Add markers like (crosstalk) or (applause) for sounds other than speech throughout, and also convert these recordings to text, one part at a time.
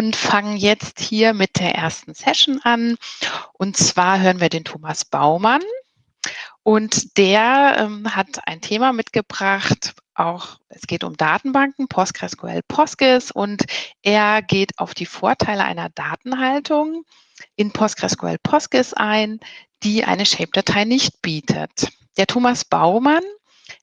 und fangen jetzt hier mit der ersten Session an. Und zwar hören wir den Thomas Baumann. Und der ähm, hat ein Thema mitgebracht, auch es geht um Datenbanken, PostgreSQL, Postgis und er geht auf die Vorteile einer Datenhaltung in PostgreSQL Postgis ein, die eine Shape-Datei nicht bietet. Der Thomas Baumann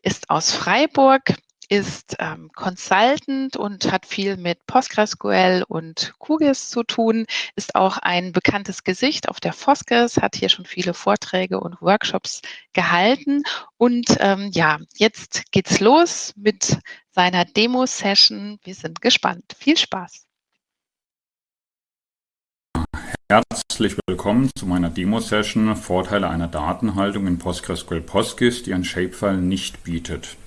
ist aus Freiburg, ist ähm, Consultant und hat viel mit PostgreSQL und QGIS zu tun, ist auch ein bekanntes Gesicht auf der FOSGIS, hat hier schon viele Vorträge und Workshops gehalten. Und ähm, ja, jetzt geht's los mit seiner Demo-Session. Wir sind gespannt. Viel Spaß. Herzlich willkommen zu meiner Demo-Session Vorteile einer Datenhaltung in PostgreSQL PostGIS, die ein Shapefile nicht bietet.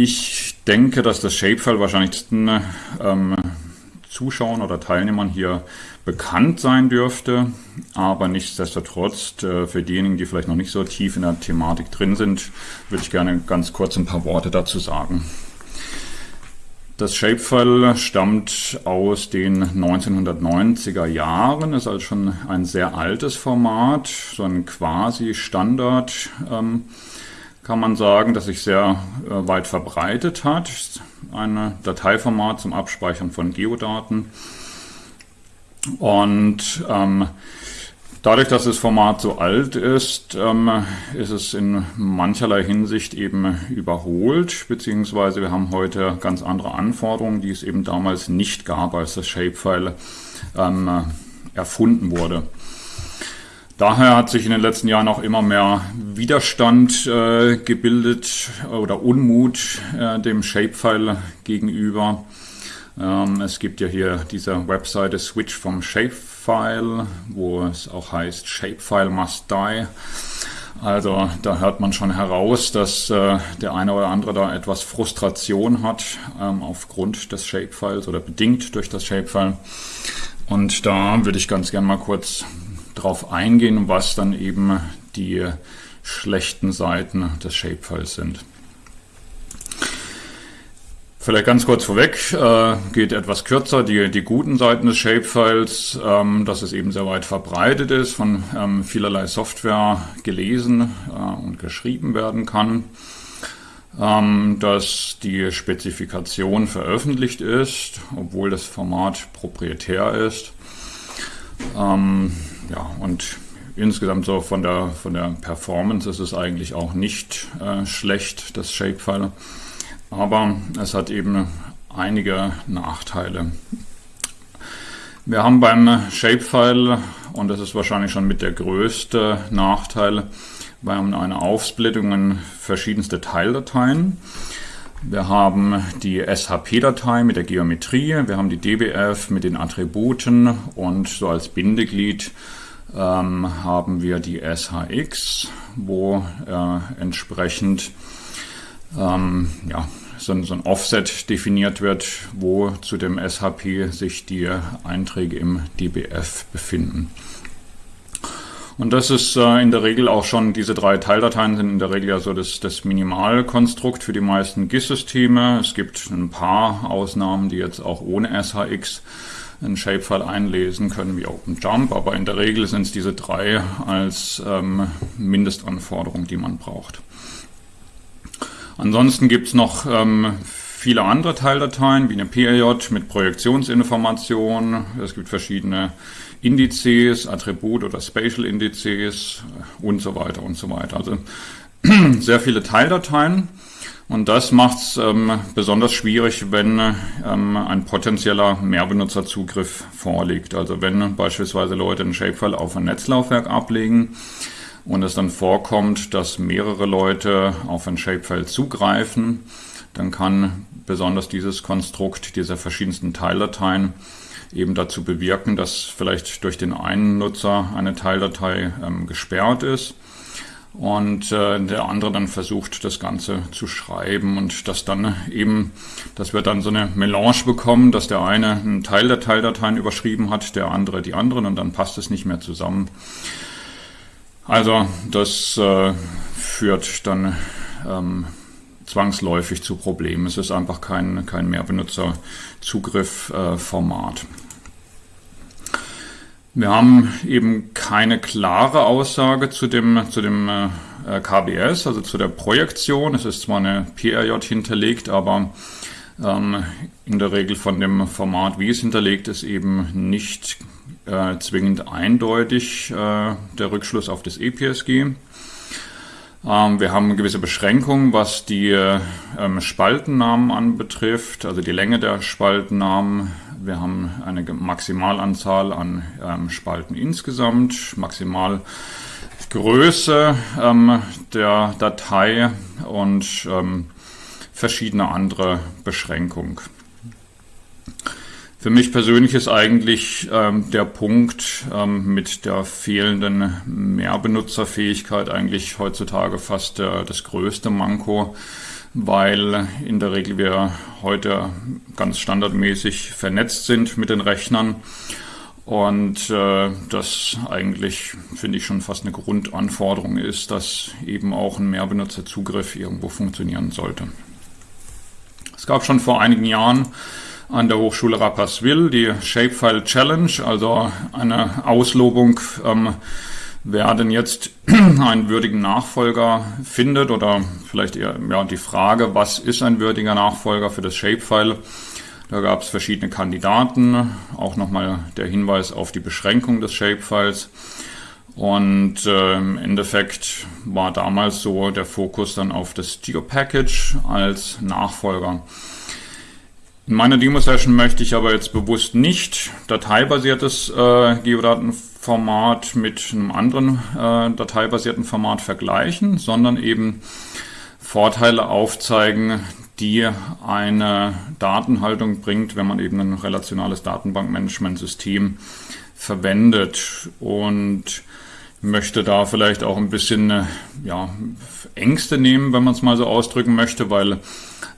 Ich denke, dass das Shapefile wahrscheinlich ähm, Zuschauern oder Teilnehmern hier bekannt sein dürfte, aber nichtsdestotrotz äh, für diejenigen, die vielleicht noch nicht so tief in der Thematik drin sind, würde ich gerne ganz kurz ein paar Worte dazu sagen. Das Shapefile stammt aus den 1990er Jahren, ist also schon ein sehr altes Format, so ein quasi Standard. Ähm, kann man sagen, dass sich sehr äh, weit verbreitet hat. Ein Dateiformat zum Abspeichern von Geodaten. Und ähm, dadurch, dass das Format so alt ist, ähm, ist es in mancherlei Hinsicht eben überholt, beziehungsweise wir haben heute ganz andere Anforderungen, die es eben damals nicht gab, als das Shapefile ähm, erfunden wurde. Daher hat sich in den letzten Jahren auch immer mehr Widerstand äh, gebildet oder Unmut äh, dem Shapefile gegenüber. Ähm, es gibt ja hier diese Webseite Switch vom Shapefile, wo es auch heißt Shapefile must die. Also da hört man schon heraus, dass äh, der eine oder andere da etwas Frustration hat ähm, aufgrund des Shapefiles oder bedingt durch das Shapefile. Und da würde ich ganz gern mal kurz drauf eingehen, was dann eben die schlechten Seiten des Shapefiles sind. Vielleicht ganz kurz vorweg, äh, geht etwas kürzer, die, die guten Seiten des Shapefiles, ähm, dass es eben sehr weit verbreitet ist, von ähm, vielerlei Software gelesen äh, und geschrieben werden kann, ähm, dass die Spezifikation veröffentlicht ist, obwohl das Format proprietär ist. Ähm, ja, und insgesamt so von der, von der Performance ist es eigentlich auch nicht äh, schlecht, das Shapefile. Aber es hat eben einige Nachteile. Wir haben beim Shapefile, und das ist wahrscheinlich schon mit der größte Nachteil, wir haben eine Aufsplittung in verschiedenste Teildateien. Wir haben die SHP-Datei mit der Geometrie, wir haben die DBF mit den Attributen und so als Bindeglied ähm, haben wir die SHX, wo äh, entsprechend ähm, ja, so, so, ein Offset definiert wird, wo zu dem SHP sich die Einträge im DBF befinden. Und das ist äh, in der Regel auch schon, diese drei Teildateien sind in der Regel ja so das, das Minimalkonstrukt für die meisten GIS-Systeme. Es gibt ein paar Ausnahmen, die jetzt auch ohne SHX einen Shapefile einlesen können wie OpenJump, aber in der Regel sind es diese drei als ähm, Mindestanforderung, die man braucht. Ansonsten gibt es noch ähm, viele andere Teildateien, wie eine PRJ mit Projektionsinformationen. Es gibt verschiedene Indizes, Attribut- oder Spatial-Indizes und so weiter und so weiter. Also (clears throat) sehr viele Teildateien. Und das macht es ähm, besonders schwierig, wenn ähm, ein potenzieller Mehrbenutzerzugriff vorliegt. Also wenn beispielsweise Leute ein Shapefile auf ein Netzlaufwerk ablegen und es dann vorkommt, dass mehrere Leute auf ein Shapefile zugreifen, dann kann besonders dieses Konstrukt dieser verschiedensten Teildateien eben dazu bewirken, dass vielleicht durch den einen Nutzer eine Teildatei ähm, gesperrt ist und äh, der andere dann versucht, das Ganze zu schreiben und das dann eben, dass wir dann so eine Melange bekommen, dass der eine einen Teil der Teildateien überschrieben hat, der andere die anderen und dann passt es nicht mehr zusammen. Also das äh, führt dann ähm, zwangsläufig zu Problemen. Es ist einfach kein, kein Mehrbenutzerzugriff-Format. Wir haben eben keine klare Aussage zu dem, zu dem äh, KBS, also zu der Projektion. Es ist zwar eine PRJ hinterlegt, aber ähm, in der Regel von dem Format, wie es hinterlegt ist, eben nicht äh, zwingend eindeutig äh, der Rückschluss auf das EPSG. Ähm, wir haben gewisse Beschränkungen, was die ähm, Spaltennamen anbetrifft, also die Länge der Spaltennamen. Wir haben eine Maximalanzahl an ähm, Spalten insgesamt, Maximalgröße ähm, der Datei und verschiedene andere Beschränkungen. Für mich persönlich ist eigentlich ähm, der Punkt ähm, mit der fehlenden Mehrbenutzerfähigkeit eigentlich heutzutage fast äh, das größte Manko, weil in der Regel wir heute ganz standardmäßig vernetzt sind mit den Rechnern und äh, das eigentlich, finde ich, schon fast eine Grundanforderung ist, dass eben auch ein Mehrbenutzerzugriff irgendwo funktionieren sollte. Es gab schon vor einigen Jahren an der Hochschule Rapperswil, die Shapefile Challenge, also eine Auslobung, ähm, wer denn jetzt (clears throat) einen würdigen Nachfolger findet oder vielleicht eher ja, die Frage, was ist ein würdiger Nachfolger für das Shapefile? Da gab es verschiedene Kandidaten, auch nochmal der Hinweis auf die Beschränkung des Shapefiles. Und äh, im Endeffekt war damals so der Fokus dann auf das Geo-Package als Nachfolger. In meiner Demo-Session möchte ich aber jetzt bewusst nicht dateibasiertes äh, Geodatenformat mit einem anderen äh, dateibasierten Format vergleichen, sondern eben Vorteile aufzeigen, die eine Datenhaltung bringt, wenn man eben ein relationales Datenbankmanagementsystem verwendet. Und möchte da vielleicht auch ein bisschen äh, ja, Ängste nehmen, wenn man es mal so ausdrücken möchte, weil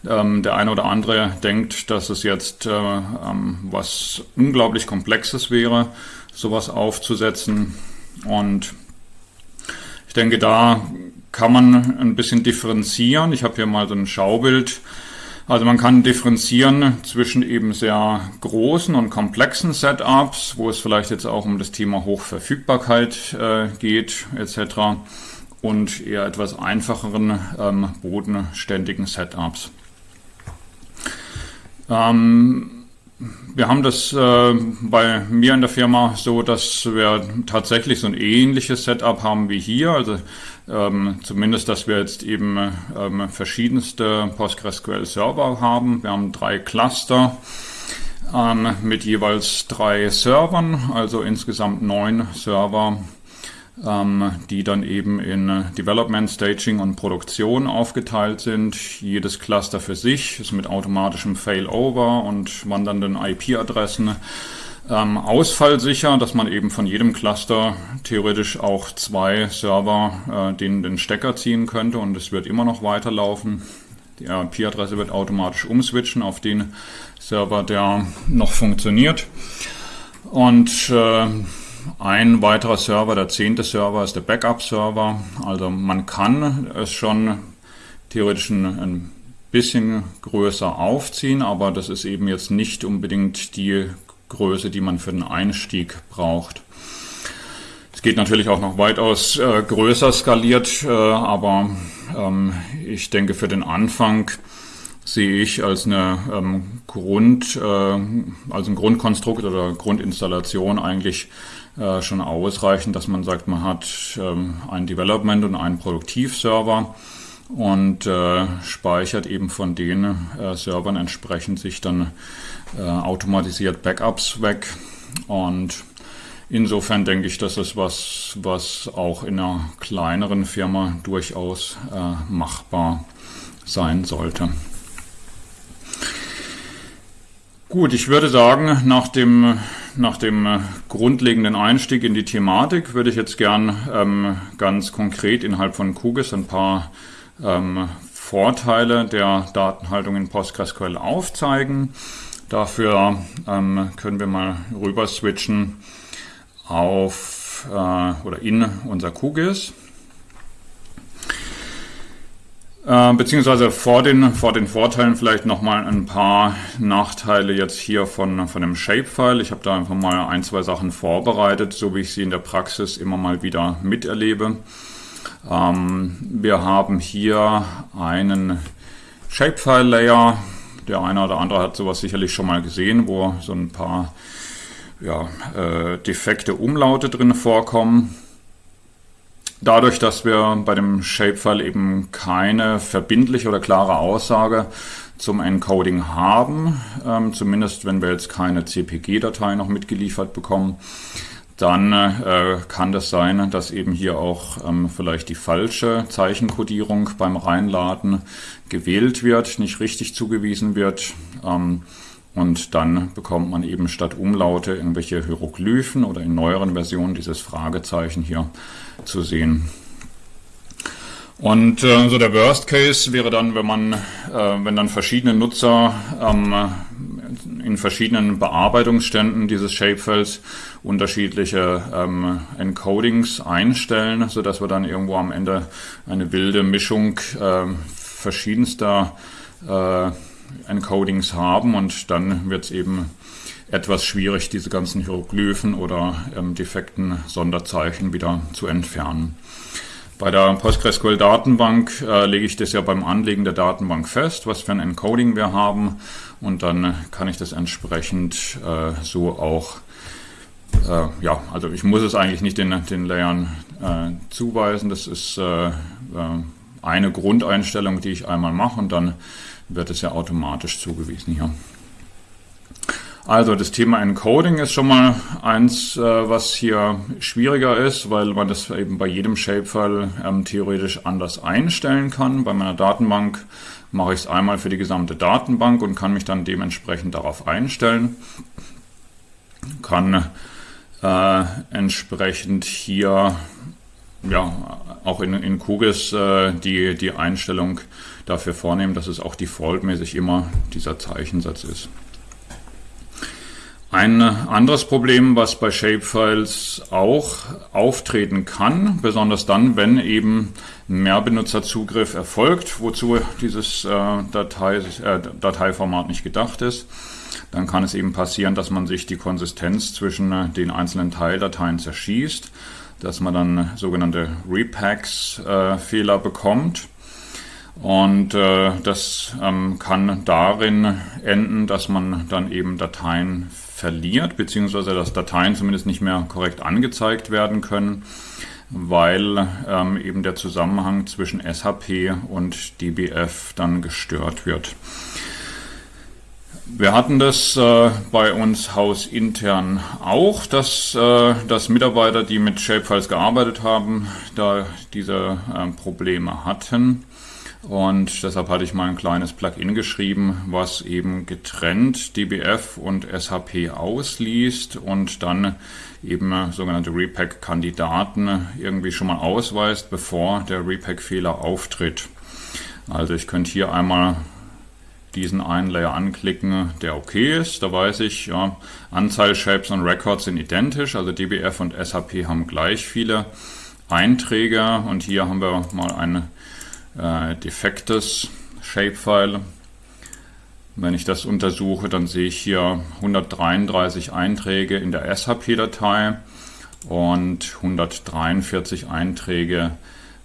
ähm, der eine oder andere denkt, dass es jetzt äh, ähm, was unglaublich Komplexes wäre, sowas aufzusetzen. Und ich denke, da kann man ein bisschen differenzieren. Ich habe hier mal so ein Schaubild. Also man kann differenzieren zwischen eben sehr großen und komplexen Setups, wo es vielleicht jetzt auch um das Thema Hochverfügbarkeit äh, geht etc. und eher etwas einfacheren ähm, bodenständigen Setups. Ähm, wir haben das äh, bei mir in der Firma so, dass wir tatsächlich so ein ähnliches Setup haben wie hier. Also ähm, zumindest, dass wir jetzt eben ähm, verschiedenste PostgreSQL-Server haben. Wir haben drei Cluster ähm, mit jeweils drei Servern, also insgesamt neun Server ähm, die dann eben in Development, Staging und Produktion aufgeteilt sind. Jedes Cluster für sich ist mit automatischem Failover und wandernden IP-Adressen ähm, ausfallsicher, dass man eben von jedem Cluster theoretisch auch zwei Server äh, den, den Stecker ziehen könnte und es wird immer noch weiterlaufen. Die IP-Adresse wird automatisch umswitchen auf den Server, der noch funktioniert. Und äh, ein weiterer Server, der zehnte Server, ist der Backup-Server. Also man kann es schon theoretisch ein, ein bisschen größer aufziehen, aber das ist eben jetzt nicht unbedingt die Größe, die man für den Einstieg braucht. Es geht natürlich auch noch weitaus äh, größer skaliert, äh, aber ähm, ich denke für den Anfang sehe ich als eine ähm, Grund, äh, als ein Grundkonstrukt oder Grundinstallation eigentlich äh, schon ausreichend, dass man sagt, man hat ähm, ein Development und einen Produktivserver und äh, speichert eben von den äh, Servern entsprechend sich dann äh, automatisiert Backups weg und insofern denke ich, dass es was, was auch in einer kleineren Firma durchaus äh, machbar sein sollte. Gut, ich würde sagen, nach dem, nach dem äh, grundlegenden Einstieg in die Thematik würde ich jetzt gern ähm, ganz konkret innerhalb von QGIS ein paar ähm, Vorteile der Datenhaltung in PostgreSQL aufzeigen. Dafür ähm, können wir mal rüber switchen auf äh, oder in unser QGIS. Äh, beziehungsweise vor den, vor den Vorteilen vielleicht nochmal ein paar Nachteile jetzt hier von, von dem Shapefile. Ich habe da einfach mal ein, zwei Sachen vorbereitet, so wie ich sie in der Praxis immer mal wieder miterlebe. Ähm, wir haben hier einen Shapefile-Layer. Der eine oder andere hat sowas sicherlich schon mal gesehen, wo so ein paar ja, äh, defekte Umlaute drin vorkommen. Dadurch, dass wir bei dem Shapefile eben keine verbindliche oder klare Aussage zum Encoding haben, ähm, zumindest wenn wir jetzt keine CPG-Datei noch mitgeliefert bekommen, dann äh, kann das sein, dass eben hier auch ähm, vielleicht die falsche Zeichenkodierung beim Reinladen gewählt wird, nicht richtig zugewiesen wird. Ähm, und dann bekommt man eben statt Umlaute irgendwelche Hieroglyphen oder in neueren Versionen dieses Fragezeichen hier zu sehen. Und äh, so der Worst Case wäre dann, wenn man, äh, wenn dann verschiedene Nutzer ähm, in verschiedenen Bearbeitungsständen dieses Shapefiles unterschiedliche ähm, Encodings einstellen, so dass wir dann irgendwo am Ende eine wilde Mischung äh, verschiedenster äh, Encodings haben und dann wird es eben etwas schwierig, diese ganzen Hieroglyphen oder ähm, defekten Sonderzeichen wieder zu entfernen. Bei der PostgreSQL-Datenbank äh, lege ich das ja beim Anlegen der Datenbank fest, was für ein Encoding wir haben und dann kann ich das entsprechend äh, so auch, äh, ja, also ich muss es eigentlich nicht den, den Layern äh, zuweisen, das ist äh, äh, eine Grundeinstellung, die ich einmal mache und dann wird es ja automatisch zugewiesen hier. Also das Thema Encoding ist schon mal eins, äh, was hier schwieriger ist, weil man das eben bei jedem Shapefile ähm, theoretisch anders einstellen kann. Bei meiner Datenbank mache ich es einmal für die gesamte Datenbank und kann mich dann dementsprechend darauf einstellen. Kann äh, entsprechend hier ja, auch in, in QGIS äh, die, die Einstellung dafür vornehmen, dass es auch defaultmäßig immer dieser Zeichensatz ist. Ein anderes Problem, was bei Shapefiles auch auftreten kann, besonders dann, wenn eben Mehrbenutzerzugriff erfolgt, wozu dieses äh, Datei, äh, Dateiformat nicht gedacht ist, dann kann es eben passieren, dass man sich die Konsistenz zwischen äh, den einzelnen Teildateien zerschießt, dass man dann sogenannte Repacks-Fehler äh, bekommt. Und äh, das ähm, kann darin enden, dass man dann eben Dateien verliert, beziehungsweise dass Dateien zumindest nicht mehr korrekt angezeigt werden können, weil ähm, eben der Zusammenhang zwischen SHP und DBF dann gestört wird. Wir hatten das äh, bei uns hausintern auch, dass, äh, dass Mitarbeiter, die mit Shapefiles gearbeitet haben, da diese äh, Probleme hatten. Und deshalb hatte ich mal ein kleines Plugin geschrieben, was eben getrennt DBF und SHP ausliest und dann eben sogenannte Repack-Kandidaten irgendwie schon mal ausweist, bevor der Repack-Fehler auftritt. Also ich könnte hier einmal diesen einen Layer anklicken, der okay ist. Da weiß ich, ja, Anzahl Shapes und Records sind identisch, also DBF und SHP haben gleich viele Einträge und hier haben wir mal eine äh, defektes Shapefile. Wenn ich das untersuche, dann sehe ich hier 133 Einträge in der SHP-Datei und 143 Einträge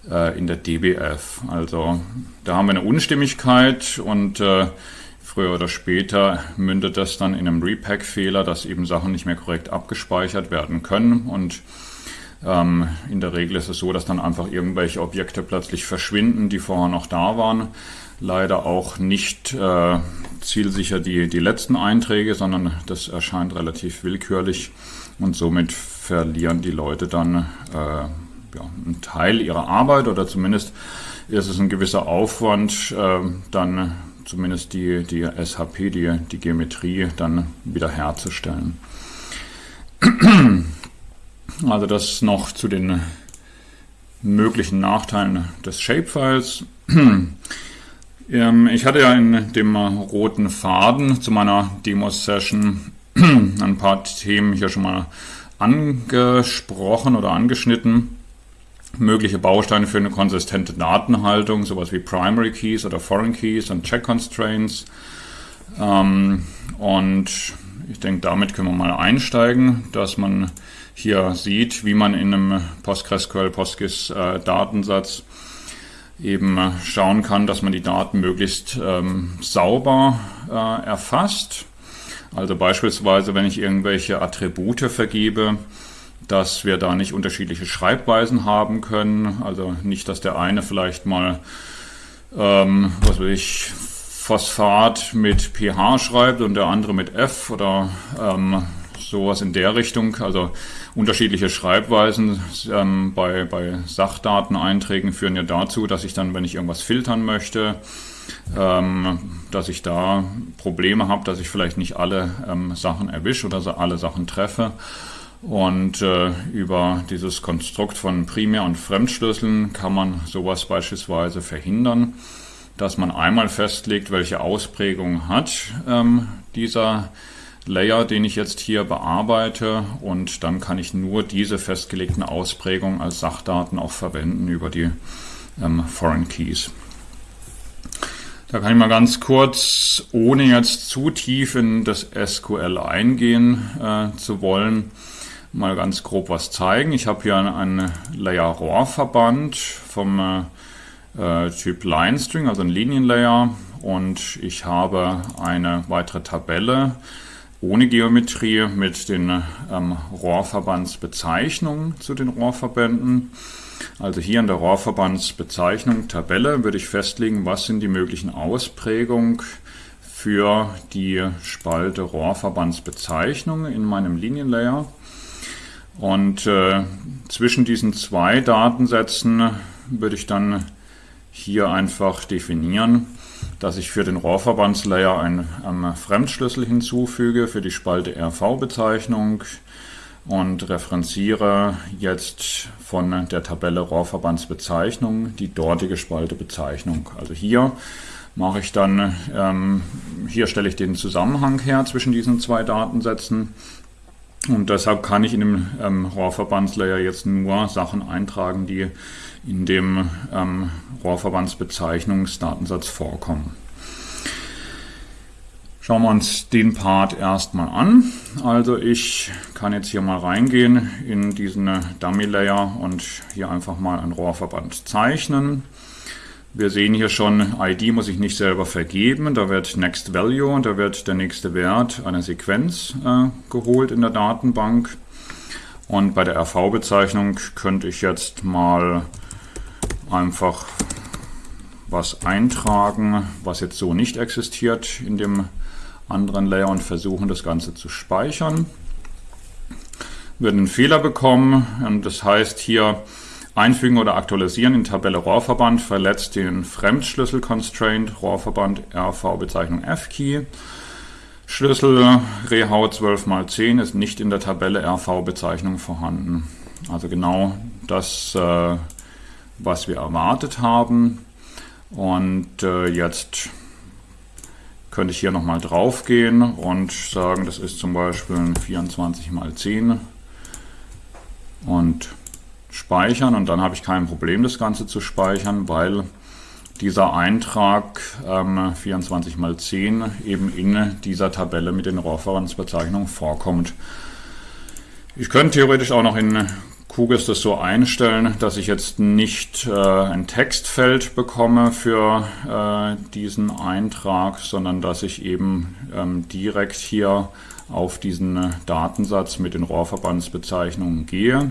äh, in der DBF. Also da haben wir eine Unstimmigkeit und äh, früher oder später mündet das dann in einem Repack-Fehler, dass eben Sachen nicht mehr korrekt abgespeichert werden können und ähm, in der Regel ist es so, dass dann einfach irgendwelche Objekte plötzlich verschwinden, die vorher noch da waren. Leider auch nicht äh, zielsicher die, die letzten Einträge, sondern das erscheint relativ willkürlich und somit verlieren die Leute dann äh, ja, einen Teil ihrer Arbeit oder zumindest ist es ein gewisser Aufwand, äh, dann zumindest die, die SHP, die, die Geometrie dann wieder herzustellen. (clears throat) Also das noch zu den möglichen Nachteilen des Shapefiles. (clears throat) Ähm, ich hatte ja in dem roten Faden zu meiner Demo-Session (clears throat) ein paar Themen hier schon mal angesprochen oder angeschnitten. mögliche Bausteine für eine konsistente Datenhaltung, sowas wie Primary Keys oder Foreign Keys und Check Constraints. Ähm, und ich denke, damit können wir mal einsteigen, dass man hier sieht, wie man in einem PostgreSQL PostGIS äh, Datensatz eben schauen kann, dass man die Daten möglichst ähm, sauber äh, erfasst. Also beispielsweise, wenn ich irgendwelche Attribute vergebe, dass wir da nicht unterschiedliche Schreibweisen haben können. Also nicht, dass der eine vielleicht mal, ähm, was weiß ich, Phosphat mit pH schreibt und der andere mit F oder ähm, sowas in der Richtung. Also unterschiedliche Schreibweisen ähm, bei, bei Sachdateneinträgen führen ja dazu, dass ich dann, wenn ich irgendwas filtern möchte, ähm, dass ich da Probleme habe, dass ich vielleicht nicht alle ähm, Sachen erwische oder alle Sachen treffe. Und äh, über dieses Konstrukt von Primär- und Fremdschlüsseln kann man sowas beispielsweise verhindern, dass man einmal festlegt, welche Ausprägung hat ähm, dieser Layer, den ich jetzt hier bearbeite und dann kann ich nur diese festgelegten Ausprägungen als Sachdaten auch verwenden über die ähm, Foreign Keys. Da kann ich mal ganz kurz, ohne jetzt zu tief in das SQL eingehen äh, zu wollen, mal ganz grob was zeigen. Ich habe hier einen Layer Rohrverband vom äh, Typ Line String, also ein Linienlayer und ich habe eine weitere Tabelle ohne Geometrie mit den ähm, Rohrverbandsbezeichnungen zu den Rohrverbänden. Also hier in der Rohrverbandsbezeichnung Tabelle würde ich festlegen, was sind die möglichen Ausprägungen für die Spalte Rohrverbandsbezeichnung in meinem Linienlayer. Und äh, zwischen diesen zwei Datensätzen würde ich dann hier einfach definieren, dass ich für den Rohrverbandslayer einen ähm, Fremdschlüssel hinzufüge für die Spalte RV-Bezeichnung und referenziere jetzt von der Tabelle Rohrverbandsbezeichnung die dortige Spalte Bezeichnung. Also hier mache ich dann, ähm, hier stelle ich den Zusammenhang her zwischen diesen zwei Datensätzen und deshalb kann ich in dem ähm, Rohrverbandslayer jetzt nur Sachen eintragen, die in dem ähm, Rohrverbandsbezeichnungsdatensatz vorkommen. Schauen wir uns den Part erstmal an. Also ich kann jetzt hier mal reingehen in diesen Dummy Layer und hier einfach mal einen Rohrverband zeichnen. Wir sehen hier schon, ID muss ich nicht selber vergeben. Da wird Next Value und da wird der nächste Wert einer Sequenz äh, geholt in der Datenbank. Und bei der RV-Bezeichnung könnte ich jetzt mal einfach was eintragen, was jetzt so nicht existiert in dem anderen Layer und versuchen das Ganze zu speichern. Wir einen Fehler bekommen und das heißt hier Einfügen oder aktualisieren in Tabelle Rohrverband verletzt den Fremdschlüssel-Constraint Rohrverband RV Bezeichnung F-Key. Schlüssel Rehau 12 x 10 ist nicht in der Tabelle RV-Bezeichnung vorhanden. Also genau das, äh, was wir erwartet haben. Und äh, jetzt könnte ich hier nochmal drauf gehen und sagen, das ist zum Beispiel 24 x 10 und speichern und dann habe ich kein Problem, das Ganze zu speichern, weil dieser Eintrag ähm, 24 mal 10 eben in dieser Tabelle mit den Referenzbezeichnungen vorkommt. Ich könnte theoretisch auch noch in QGIS das so einstellen, dass ich jetzt nicht äh, ein Textfeld bekomme für äh, diesen Eintrag, sondern dass ich eben ähm, direkt hier auf diesen Datensatz mit den Rohrverbandsbezeichnungen gehe.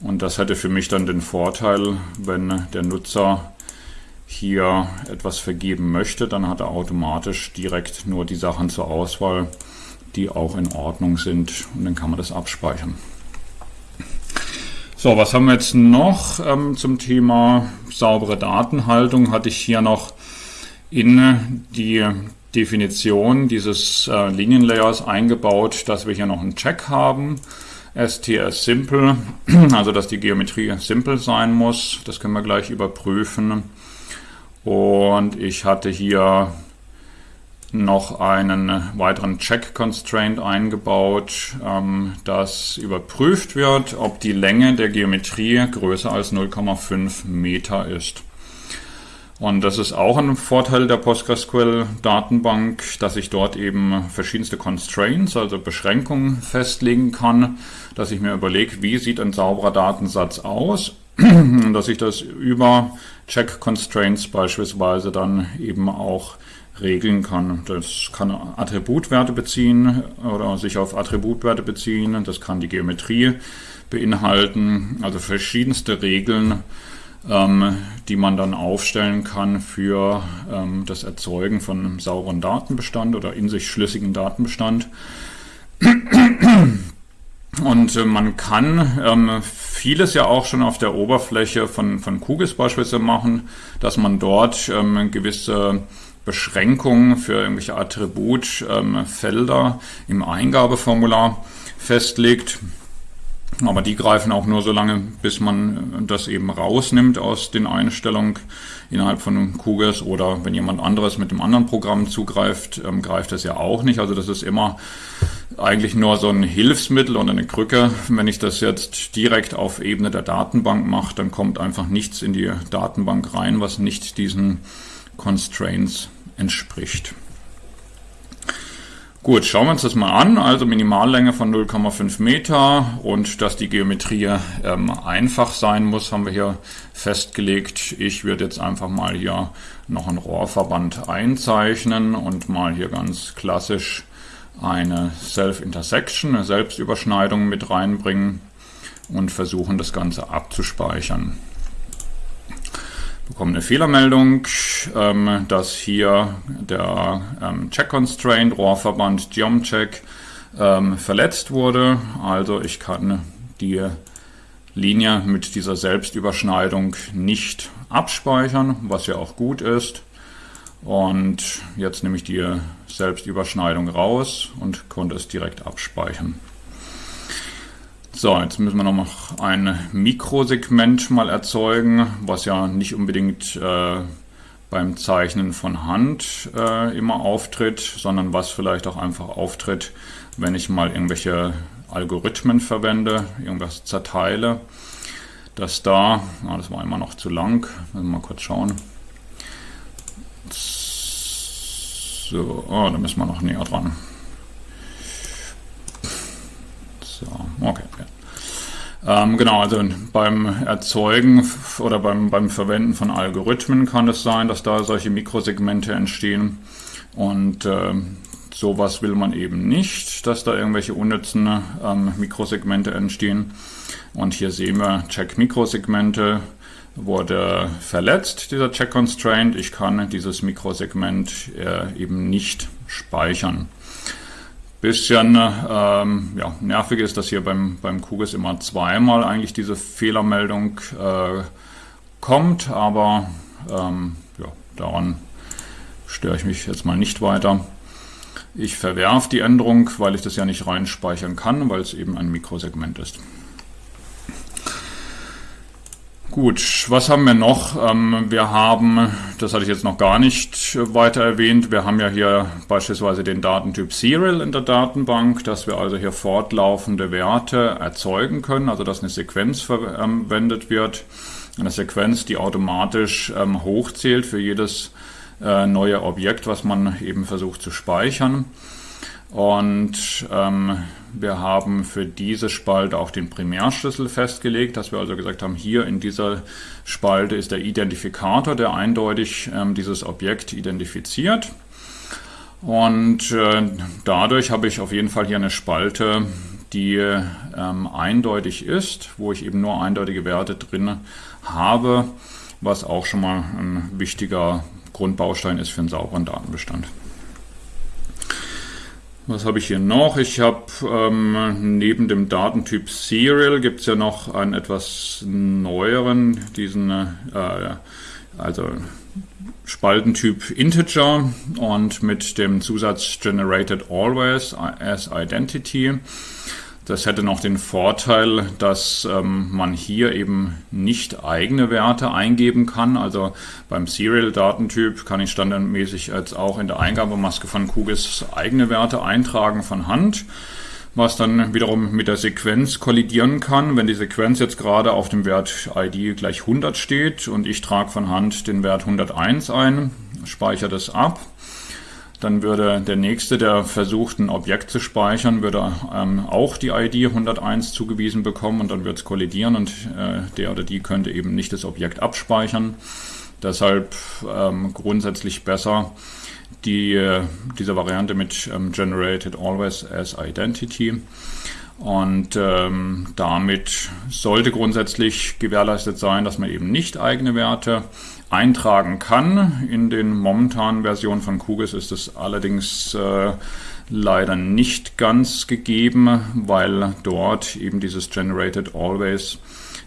Und das hätte für mich dann den Vorteil, wenn der Nutzer hier etwas vergeben möchte, dann hat er automatisch direkt nur die Sachen zur Auswahl, die auch in Ordnung sind und dann kann man das abspeichern. So, was haben wir jetzt noch ähm, zum Thema saubere Datenhaltung? Hatte ich hier noch in die Definition dieses äh, Linienlayers eingebaut, dass wir hier noch einen Check haben. STS Simple, (clears throat) also dass die Geometrie simpel sein muss. Das können wir gleich überprüfen. Und ich hatte hier noch einen weiteren Check Constraint eingebaut, ähm, dass überprüft wird, ob die Länge der Geometrie größer als 0,5 Meter ist. Und das ist auch ein Vorteil der PostgreSQL-Datenbank, dass ich dort eben verschiedenste Constraints, also Beschränkungen festlegen kann, dass ich mir überlege, wie sieht ein sauberer Datensatz aus, (clears throat) dass ich das über Check Constraints beispielsweise dann eben auch regeln kann. Das kann Attributwerte beziehen oder sich auf Attributwerte beziehen. Das kann die Geometrie beinhalten. Also verschiedenste Regeln, ähm, die man dann aufstellen kann für ähm, das Erzeugen von sauberen Datenbestand oder in sich schlüssigen Datenbestand. Und äh, man kann ähm, vieles ja auch schon auf der Oberfläche von, von QGIS beispielsweise machen, dass man dort ähm, gewisse Beschränkungen für irgendwelche Attributfelder im Eingabeformular festlegt. Aber die greifen auch nur so lange, bis man das eben rausnimmt aus den Einstellungen innerhalb von QGIS oder wenn jemand anderes mit dem anderen Programm zugreift, ähm, greift das ja auch nicht. Also das ist immer eigentlich nur so ein Hilfsmittel und eine Krücke. Wenn ich das jetzt direkt auf Ebene der Datenbank mache, dann kommt einfach nichts in die Datenbank rein, was nicht diesen Constraints entspricht. Gut, schauen wir uns das mal an. Also Minimallänge von 0,5 Meter und dass die Geometrie ähm, einfach sein muss, haben wir hier festgelegt. Ich würde jetzt einfach mal hier noch einen Rohrverband einzeichnen und mal hier ganz klassisch eine Self-Intersection, eine Selbstüberschneidung mit reinbringen und versuchen das Ganze abzuspeichern bekommen eine Fehlermeldung, ähm, dass hier der ähm, Check Constraint Rohrverband Geomcheck ähm, verletzt wurde. Also ich kann die Linie mit dieser Selbstüberschneidung nicht abspeichern, was ja auch gut ist. Und jetzt nehme ich die Selbstüberschneidung raus und konnte es direkt abspeichern. So, jetzt müssen wir noch ein Mikrosegment mal erzeugen, was ja nicht unbedingt äh, beim Zeichnen von Hand äh, immer auftritt, sondern was vielleicht auch einfach auftritt, wenn ich mal irgendwelche Algorithmen verwende, irgendwas zerteile. Das da, ah, das war immer noch zu lang, mal kurz schauen. So, oh, da müssen wir noch näher dran. So, okay. Ähm, genau, also beim Erzeugen oder beim, beim Verwenden von Algorithmen kann es sein, dass da solche Mikrosegmente entstehen. Und äh, sowas will man eben nicht, dass da irgendwelche unnützen ähm, Mikrosegmente entstehen. Und hier sehen wir Check-Mikrosegmente wurde verletzt, dieser Check-Constraint. Ich kann dieses Mikrosegment äh, eben nicht speichern. Bisschen ähm, ja, nervig ist, dass hier beim, beim QGIS immer zweimal eigentlich diese Fehlermeldung äh, kommt, aber ähm, ja, daran störe ich mich jetzt mal nicht weiter. Ich verwerfe die Änderung, weil ich das ja nicht reinspeichern kann, weil es eben ein Mikrosegment ist. Gut, was haben wir noch? Ähm, wir haben, das hatte ich jetzt noch gar nicht weiter erwähnt, wir haben ja hier beispielsweise den Datentyp Serial in der Datenbank, dass wir also hier fortlaufende Werte erzeugen können, also dass eine Sequenz verwendet wird, eine Sequenz, die automatisch ähm, hochzählt für jedes äh, neue Objekt, was man eben versucht zu speichern. Und ähm, wir haben für diese Spalte auch den Primärschlüssel festgelegt, dass wir also gesagt haben, hier in dieser Spalte ist der Identifikator, der eindeutig ähm, dieses Objekt identifiziert. Und äh, dadurch habe ich auf jeden Fall hier eine Spalte, die ähm, eindeutig ist, wo ich eben nur eindeutige Werte drin habe, was auch schon mal ein wichtiger Grundbaustein ist für einen sauberen Datenbestand. Was habe ich hier noch? Ich habe ähm, neben dem Datentyp Serial gibt es ja noch einen etwas neueren, diesen äh, also Spaltentyp Integer und mit dem Zusatz Generated Always as Identity. Das hätte noch den Vorteil, dass ähm, man hier eben nicht eigene Werte eingeben kann. Also beim Serial-Datentyp kann ich standardmäßig jetzt auch in der Eingabemaske von QGIS eigene Werte eintragen von Hand, was dann wiederum mit der Sequenz kollidieren kann. Wenn die Sequenz jetzt gerade auf dem Wert ID gleich 100 steht und ich trage von Hand den Wert 101 ein, speichere das ab dann würde der nächste, der versucht, ein Objekt zu speichern, würde ähm, auch die ID 101 zugewiesen bekommen und dann wird es kollidieren und äh, der oder die könnte eben nicht das Objekt abspeichern. Deshalb ähm, grundsätzlich besser die, äh, diese Variante mit ähm, Generated Always as Identity. Und ähm, damit sollte grundsätzlich gewährleistet sein, dass man eben nicht eigene Werte eintragen kann. In den momentanen Versionen von QGIS ist es allerdings äh, leider nicht ganz gegeben, weil dort eben dieses Generated Always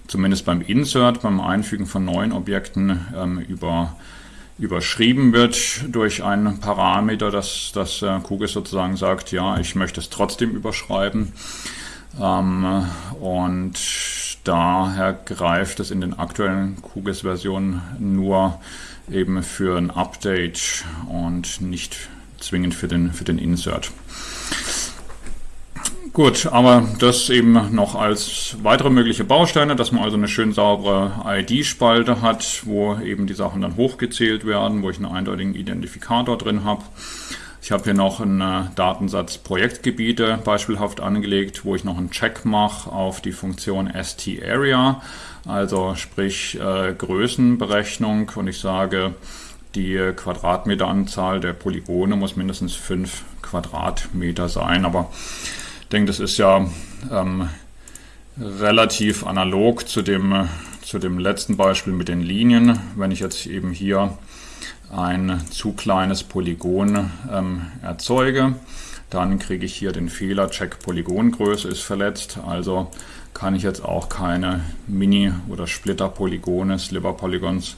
zumindest beim Insert, beim Einfügen von neuen Objekten ähm, über, überschrieben wird durch einen Parameter, dass das äh, QGIS sozusagen sagt, ja, ich möchte es trotzdem überschreiben. Ähm, und Daher greift es in den aktuellen QGIS-Versionen nur eben für ein Update und nicht zwingend für den, für den Insert. Gut, aber das eben noch als weitere mögliche Bausteine, dass man also eine schön saubere ID-Spalte hat, wo eben die Sachen dann hochgezählt werden, wo ich einen eindeutigen Identifikator drin habe. Ich habe hier noch einen äh, Datensatz Projektgebiete beispielhaft angelegt, wo ich noch einen Check mache auf die Funktion ST-Area, also sprich äh, Größenberechnung. Und ich sage, die Quadratmeteranzahl der Polygone muss mindestens 5 Quadratmeter sein, aber ich denke, das ist ja ähm, relativ analog zu dem, zu dem letzten Beispiel mit den Linien. Wenn ich jetzt eben hier ein zu kleines Polygon ähm, erzeuge. Dann kriege ich hier den Fehler, Check Polygongröße ist verletzt. Also kann ich jetzt auch keine Mini- oder Splitter-Polygone, Sliver-Polygons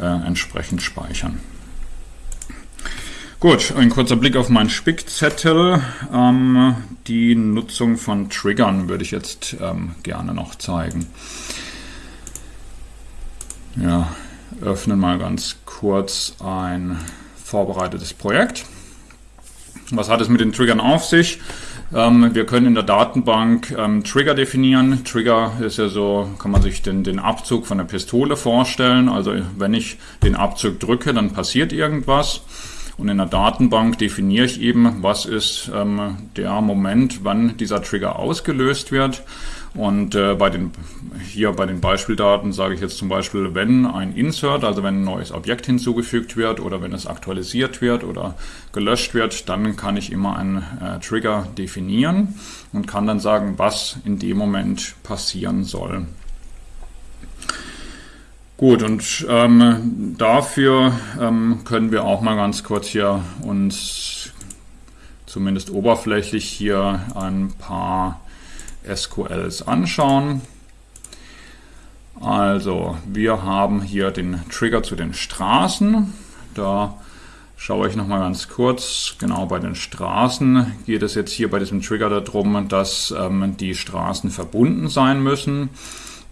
äh, entsprechend speichern. Gut, ein kurzer Blick auf meinen Spickzettel. Ähm, die Nutzung von Triggern würde ich jetzt ähm, gerne noch zeigen. Ja, öffnen mal ganz kurz ein vorbereitetes Projekt. Was hat es mit den Triggern auf sich? Ähm, wir können in der Datenbank ähm, Trigger definieren. Trigger ist ja so, kann man sich den, den Abzug von der Pistole vorstellen. Also wenn ich den Abzug drücke, dann passiert irgendwas. Und in der Datenbank definiere ich eben, was ist ähm, der Moment, wann dieser Trigger ausgelöst wird. Und äh, bei den, hier bei den Beispieldaten sage ich jetzt zum Beispiel, wenn ein Insert, also wenn ein neues Objekt hinzugefügt wird oder wenn es aktualisiert wird oder gelöscht wird, dann kann ich immer einen äh, Trigger definieren und kann dann sagen, was in dem Moment passieren soll. Gut, und ähm, dafür ähm, können wir auch mal ganz kurz hier uns zumindest oberflächlich hier ein paar SQLs anschauen. Also, wir haben hier den Trigger zu den Straßen. Da schaue ich nochmal ganz kurz. Genau bei den Straßen geht es jetzt hier bei diesem Trigger darum, dass ähm, die Straßen verbunden sein müssen.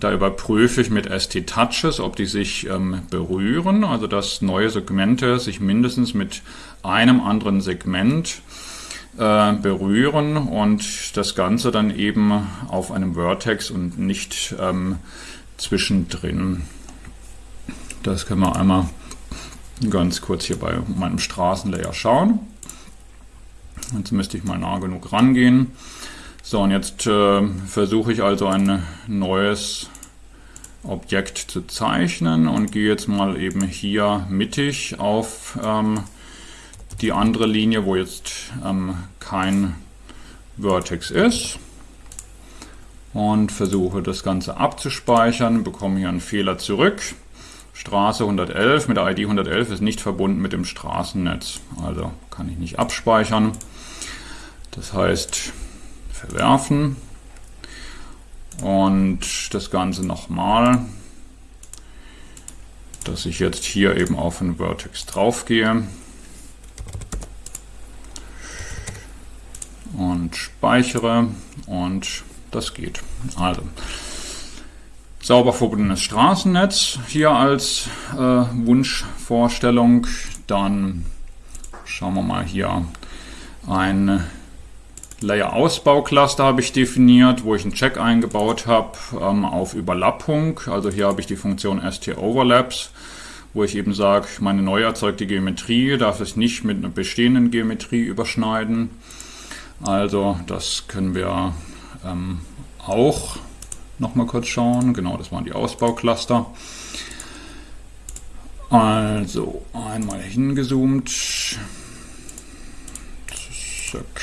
Da überprüfe ich mit ST-Touches, ob die sich ähm, berühren, also dass neue Segmente sich mindestens mit einem anderen Segment äh, berühren und das Ganze dann eben auf einem Vertex und nicht ähm, zwischendrin. Das können wir einmal ganz kurz hier bei meinem Straßenlayer schauen. Jetzt müsste ich mal nah genug rangehen. So, und jetzt äh, versuche ich also ein neues Objekt zu zeichnen und gehe jetzt mal eben hier mittig auf ähm, die andere Linie, wo jetzt ähm, kein Vertex ist und versuche das Ganze abzuspeichern, bekomme hier einen Fehler zurück. Straße 111 mit der ID 111 ist nicht verbunden mit dem Straßennetz, also kann ich nicht abspeichern. Das heißt, verwerfen und das Ganze nochmal, dass ich jetzt hier eben auf den Vertex drauf und speichere und das geht. Also sauber verbundenes Straßennetz hier als äh, Wunschvorstellung. Dann schauen wir mal hier ein Layer-Ausbau-Cluster habe ich definiert, wo ich einen Check eingebaut habe ähm, auf Überlappung. Also hier habe ich die Funktion ST-Overlaps, wo ich eben sage, meine neu erzeugte Geometrie darf es nicht mit einer bestehenden Geometrie überschneiden. Also das können wir ähm, auch nochmal kurz schauen. Genau, das waren die Ausbaucluster. Also einmal hingezoomt. Zack,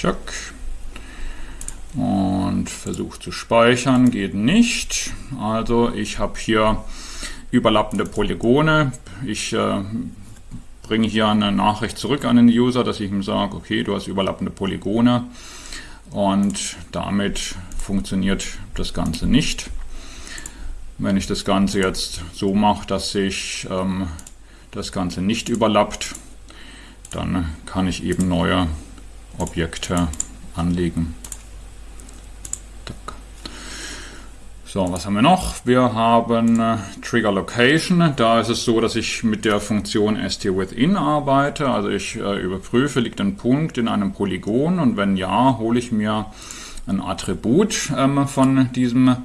zack. Und versucht zu speichern, geht nicht. Also ich habe hier überlappende Polygone. Ich äh, bringe hier eine Nachricht zurück an den User, dass ich ihm sage, okay, du hast überlappende Polygone und damit funktioniert das Ganze nicht. Wenn ich das Ganze jetzt so mache, dass sich ähm, das Ganze nicht überlappt, dann kann ich eben neue Objekte anlegen. So, was haben wir noch? Wir haben äh, Trigger Location. Da ist es so, dass ich mit der Funktion stWithin arbeite. Also ich äh, überprüfe, liegt ein Punkt in einem Polygon und wenn ja, hole ich mir ein Attribut ähm, von diesem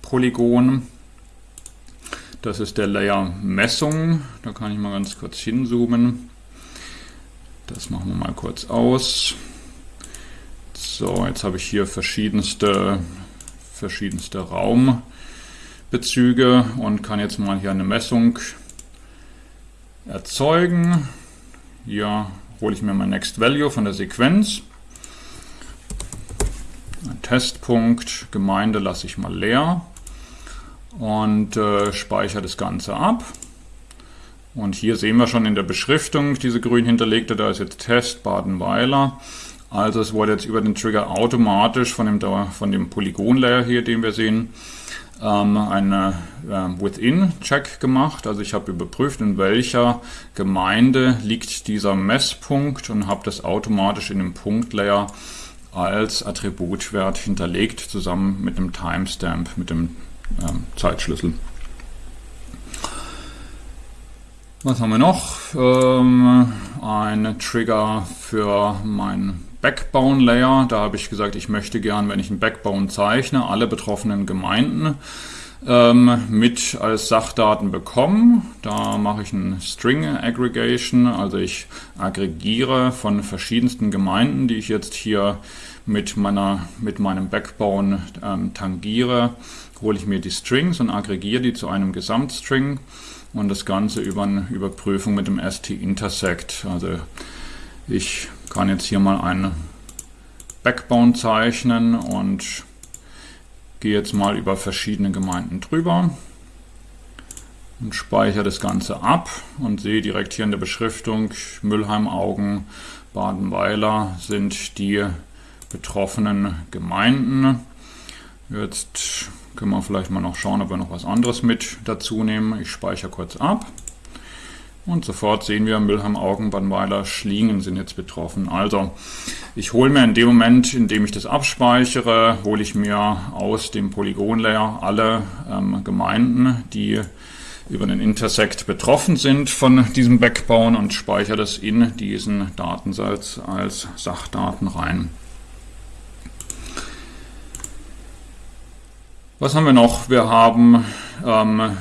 Polygon. Das ist der Layer Messung. Da kann ich mal ganz kurz hinzoomen. Das machen wir mal kurz aus. So, jetzt habe ich hier verschiedenste verschiedenste Raumbezüge und kann jetzt mal hier eine Messung erzeugen. Hier hole ich mir mein Next Value von der Sequenz. Ein Testpunkt, Gemeinde lasse ich mal leer und äh, speichere das Ganze ab. Und hier sehen wir schon in der Beschriftung diese grün hinterlegte, da ist jetzt Test Badenweiler. Also es wurde jetzt über den Trigger automatisch von dem, von dem Polygon-Layer hier, den wir sehen, ähm, ein äh, Within-Check gemacht. Also ich habe überprüft, in welcher Gemeinde liegt dieser Messpunkt und habe das automatisch in dem Punkt-Layer als Attributwert hinterlegt, zusammen mit einem Timestamp, mit dem ähm, Zeitschlüssel. Was haben wir noch? Ähm, ein Trigger für mein Backbone Layer. Da habe ich gesagt, ich möchte gern, wenn ich ein Backbone zeichne, alle betroffenen Gemeinden ähm, mit als Sachdaten bekommen. Da mache ich ein String Aggregation, also ich aggregiere von verschiedensten Gemeinden, die ich jetzt hier mit, meiner, mit meinem Backbone ähm, tangiere, hole ich mir die Strings und aggregiere die zu einem Gesamtstring und das Ganze über eine Überprüfung mit dem ST-Intersect. Also ich kann jetzt hier mal einen Backbone zeichnen und gehe jetzt mal über verschiedene Gemeinden drüber und speichere das Ganze ab und sehe direkt hier in der Beschriftung Müllheim, Augen, Badenweiler sind die betroffenen Gemeinden. Jetzt können wir vielleicht mal noch schauen, ob wir noch was anderes mit dazu nehmen. Ich speichere kurz ab. Und sofort sehen wir, Mülheim, Augen, Bannweiler, Schlingen sind jetzt betroffen. Also ich hole mir in dem Moment, in dem ich das abspeichere, hole ich mir aus dem Polygon-Layer alle ähm, Gemeinden, die über den Intersect betroffen sind von diesem Backbone und speichere das in diesen Datensatz als Sachdaten rein. Was haben wir noch? Wir haben ähm,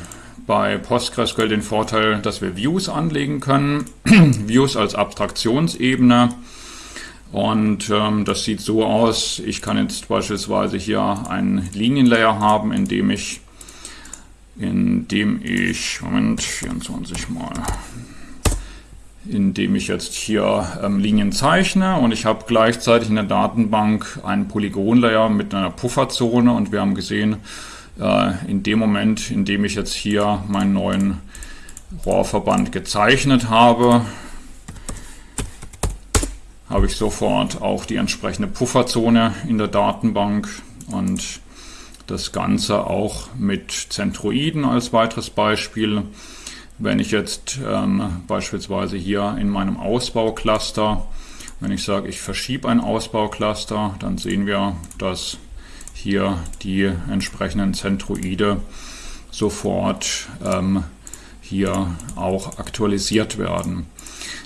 bei PostgreSQL den Vorteil, dass wir Views anlegen können. (clears throat) Views als Abstraktionsebene. Und ähm, das sieht so aus, ich kann jetzt beispielsweise hier einen Linienlayer haben, in dem ich, in dem ich, Moment, 24 mal, in dem ich jetzt hier ähm, Linien zeichne und ich habe gleichzeitig in der Datenbank einen Polygonlayer mit einer Pufferzone und wir haben gesehen, in dem Moment, in dem ich jetzt hier meinen neuen Rohrverband gezeichnet habe, habe ich sofort auch die entsprechende Pufferzone in der Datenbank und das Ganze auch mit Zentroiden als weiteres Beispiel. Wenn ich jetzt ähm, beispielsweise hier in meinem Ausbaucluster Wenn ich sage, ich verschiebe ein Ausbaucluster, dann sehen wir, dass hier die entsprechenden Zentroide sofort ähm, hier auch aktualisiert werden.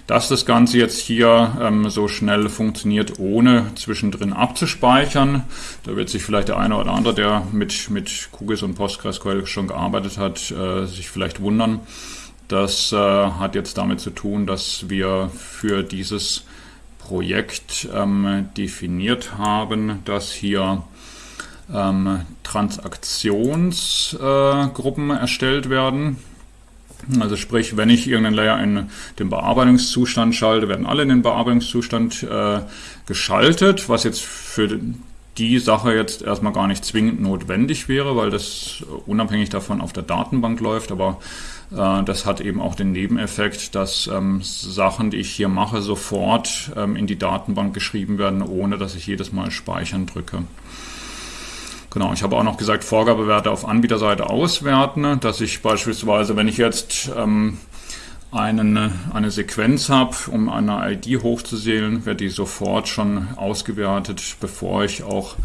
Dass das Ganze jetzt hier ähm, so schnell funktioniert, ohne zwischendrin abzuspeichern, da wird sich vielleicht der eine oder andere, der mit, mit QGIS und PostgreSQL schon gearbeitet hat, äh, sich vielleicht wundern. Das äh, hat jetzt damit zu tun, dass wir für dieses Projekt ähm, definiert haben, dass hier ähm, Transaktionsgruppen äh, erstellt werden. Also sprich, wenn ich irgendeinen Layer in den Bearbeitungszustand schalte, werden alle in den Bearbeitungszustand äh, geschaltet, was jetzt für die Sache jetzt erstmal gar nicht zwingend notwendig wäre, weil das unabhängig davon auf der Datenbank läuft, aber äh, das hat eben auch den Nebeneffekt, dass ähm, Sachen, die ich hier mache, sofort ähm, in die Datenbank geschrieben werden, ohne dass ich jedes Mal Speichern drücke. Genau, ich habe auch noch gesagt, Vorgabewerte auf Anbieterseite auswerten, dass ich beispielsweise, wenn ich jetzt ähm, einen, eine Sequenz habe, um eine ID hochzusehen, wird die sofort schon ausgewertet, bevor ich auch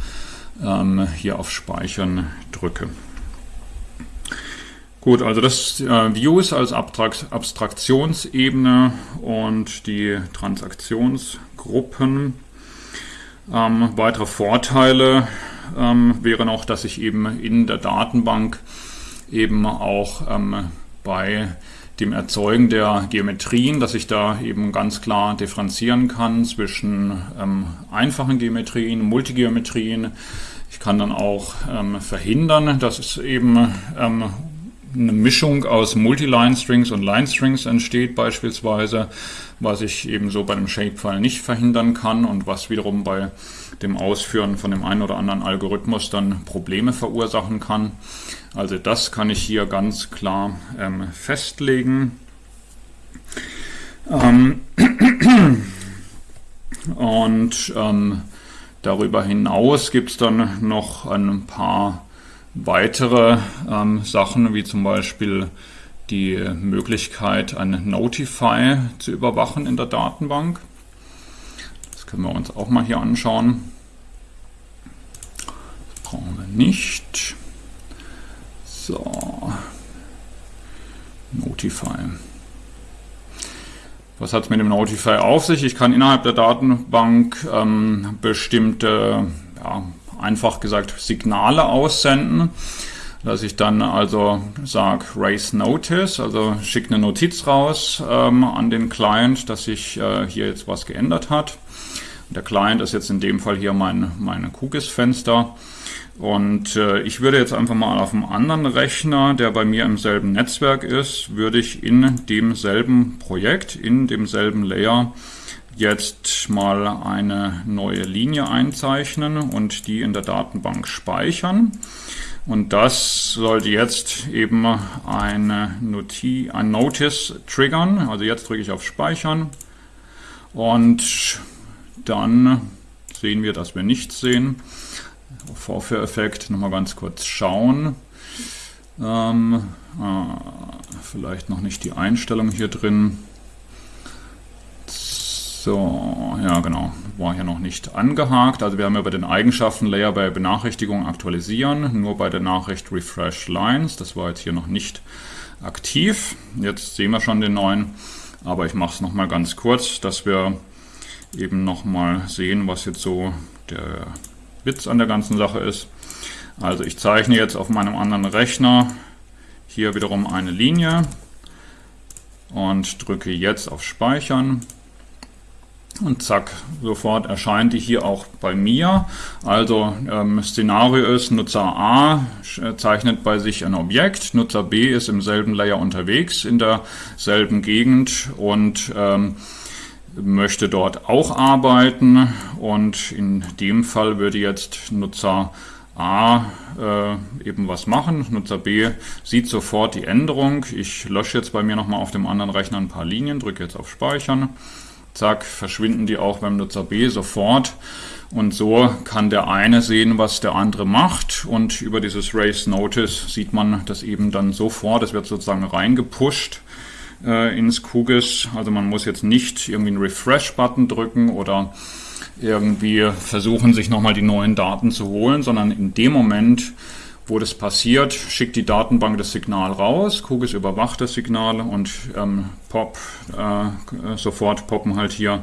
ähm, hier auf Speichern drücke. Gut, also das äh, Views als Abstrakt Abstraktionsebene und die Transaktionsgruppen. Ähm, weitere Vorteile ähm, wäre noch, dass ich eben in der Datenbank eben auch ähm, bei dem Erzeugen der Geometrien, dass ich da eben ganz klar differenzieren kann zwischen ähm, einfachen Geometrien, Multigeometrien. Ich kann dann auch ähm, verhindern, dass es eben ähm, eine Mischung aus Multi-Line-Strings und Line-Strings entsteht beispielsweise, was ich eben so bei einem Shapefile nicht verhindern kann und was wiederum bei dem Ausführen von dem einen oder anderen Algorithmus dann Probleme verursachen kann. Also das kann ich hier ganz klar ähm, festlegen. Ähm (clears throat) und ähm, darüber hinaus gibt es dann noch ein paar weitere ähm, Sachen, wie zum Beispiel die Möglichkeit, ein Notify zu überwachen in der Datenbank. Das können wir uns auch mal hier anschauen. Das brauchen wir nicht. So. Notify. Was hat es mit dem Notify auf sich? Ich kann innerhalb der Datenbank ähm, bestimmte, ja, einfach gesagt, Signale aussenden dass ich dann also sage Raise Notice, also schicke eine Notiz raus ähm, an den Client, dass sich äh, hier jetzt was geändert hat. Der Client ist jetzt in dem Fall hier mein, mein QGIS-Fenster. Und äh, ich würde jetzt einfach mal auf einem anderen Rechner, der bei mir im selben Netzwerk ist, würde ich in demselben Projekt, in demselben Layer jetzt mal eine neue Linie einzeichnen und die in der Datenbank speichern. Und das sollte jetzt eben eine Noti ein Notice triggern. Also jetzt drücke ich auf Speichern und dann sehen wir, dass wir nichts sehen. Vorführeffekt nochmal ganz kurz schauen. Ähm, äh, vielleicht noch nicht die Einstellung hier drin. Ja genau, war hier noch nicht angehakt. Also wir haben über den Eigenschaften-Layer bei Benachrichtigung aktualisieren, nur bei der Nachricht Refresh Lines. Das war jetzt hier noch nicht aktiv. Jetzt sehen wir schon den neuen, aber ich mache es nochmal ganz kurz, dass wir eben nochmal sehen, was jetzt so der Witz an der ganzen Sache ist. Also ich zeichne jetzt auf meinem anderen Rechner hier wiederum eine Linie und drücke jetzt auf Speichern. Und zack, sofort erscheint die hier auch bei mir. Also ähm, Szenario ist, Nutzer A äh, zeichnet bei sich ein Objekt, Nutzer B ist im selben Layer unterwegs, in derselben Gegend und ähm, möchte dort auch arbeiten. Und in dem Fall würde jetzt Nutzer A äh, eben was machen. Nutzer B sieht sofort die Änderung. Ich lösche jetzt bei mir nochmal auf dem anderen Rechner ein paar Linien, drücke jetzt auf Speichern zack, verschwinden die auch beim Nutzer B sofort. Und so kann der eine sehen, was der andere macht. Und über dieses Race Notice sieht man das eben dann sofort. Es wird sozusagen reingepusht äh, ins QGIS. Also man muss jetzt nicht irgendwie einen Refresh-Button drücken oder irgendwie versuchen, sich nochmal die neuen Daten zu holen, sondern in dem Moment, wo das passiert, schickt die Datenbank das Signal raus, QGIS überwacht das Signal und ähm, pop, äh, sofort poppen halt hier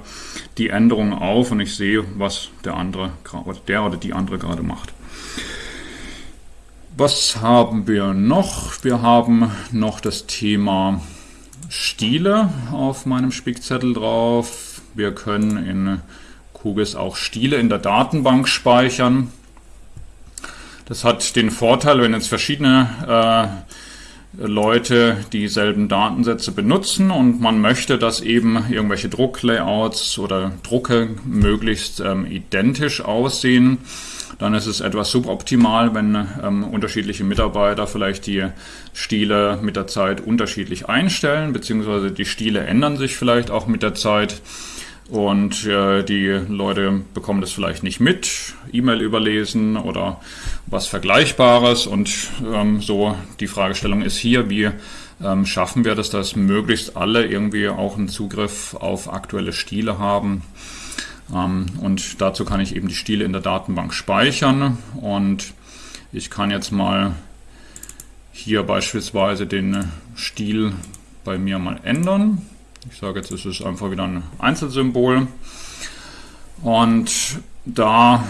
die Änderungen auf und ich sehe, was der andere, oder der oder die andere gerade macht. Was haben wir noch? Wir haben noch das Thema Stile auf meinem Spickzettel drauf. Wir können in QGIS auch Stile in der Datenbank speichern. Das hat den Vorteil, wenn jetzt verschiedene äh, Leute dieselben Datensätze benutzen und man möchte, dass eben irgendwelche Drucklayouts oder Drucke möglichst ähm, identisch aussehen, dann ist es etwas suboptimal, wenn ähm, unterschiedliche Mitarbeiter vielleicht die Stile mit der Zeit unterschiedlich einstellen, beziehungsweise die Stile ändern sich vielleicht auch mit der Zeit und äh, die Leute bekommen das vielleicht nicht mit, E-Mail überlesen oder was Vergleichbares und ähm, so die Fragestellung ist hier, wie ähm, schaffen wir das, dass möglichst alle irgendwie auch einen Zugriff auf aktuelle Stile haben. Ähm, und dazu kann ich eben die Stile in der Datenbank speichern und ich kann jetzt mal hier beispielsweise den Stil bei mir mal ändern. Ich sage jetzt, es ist einfach wieder ein Einzelsymbol und da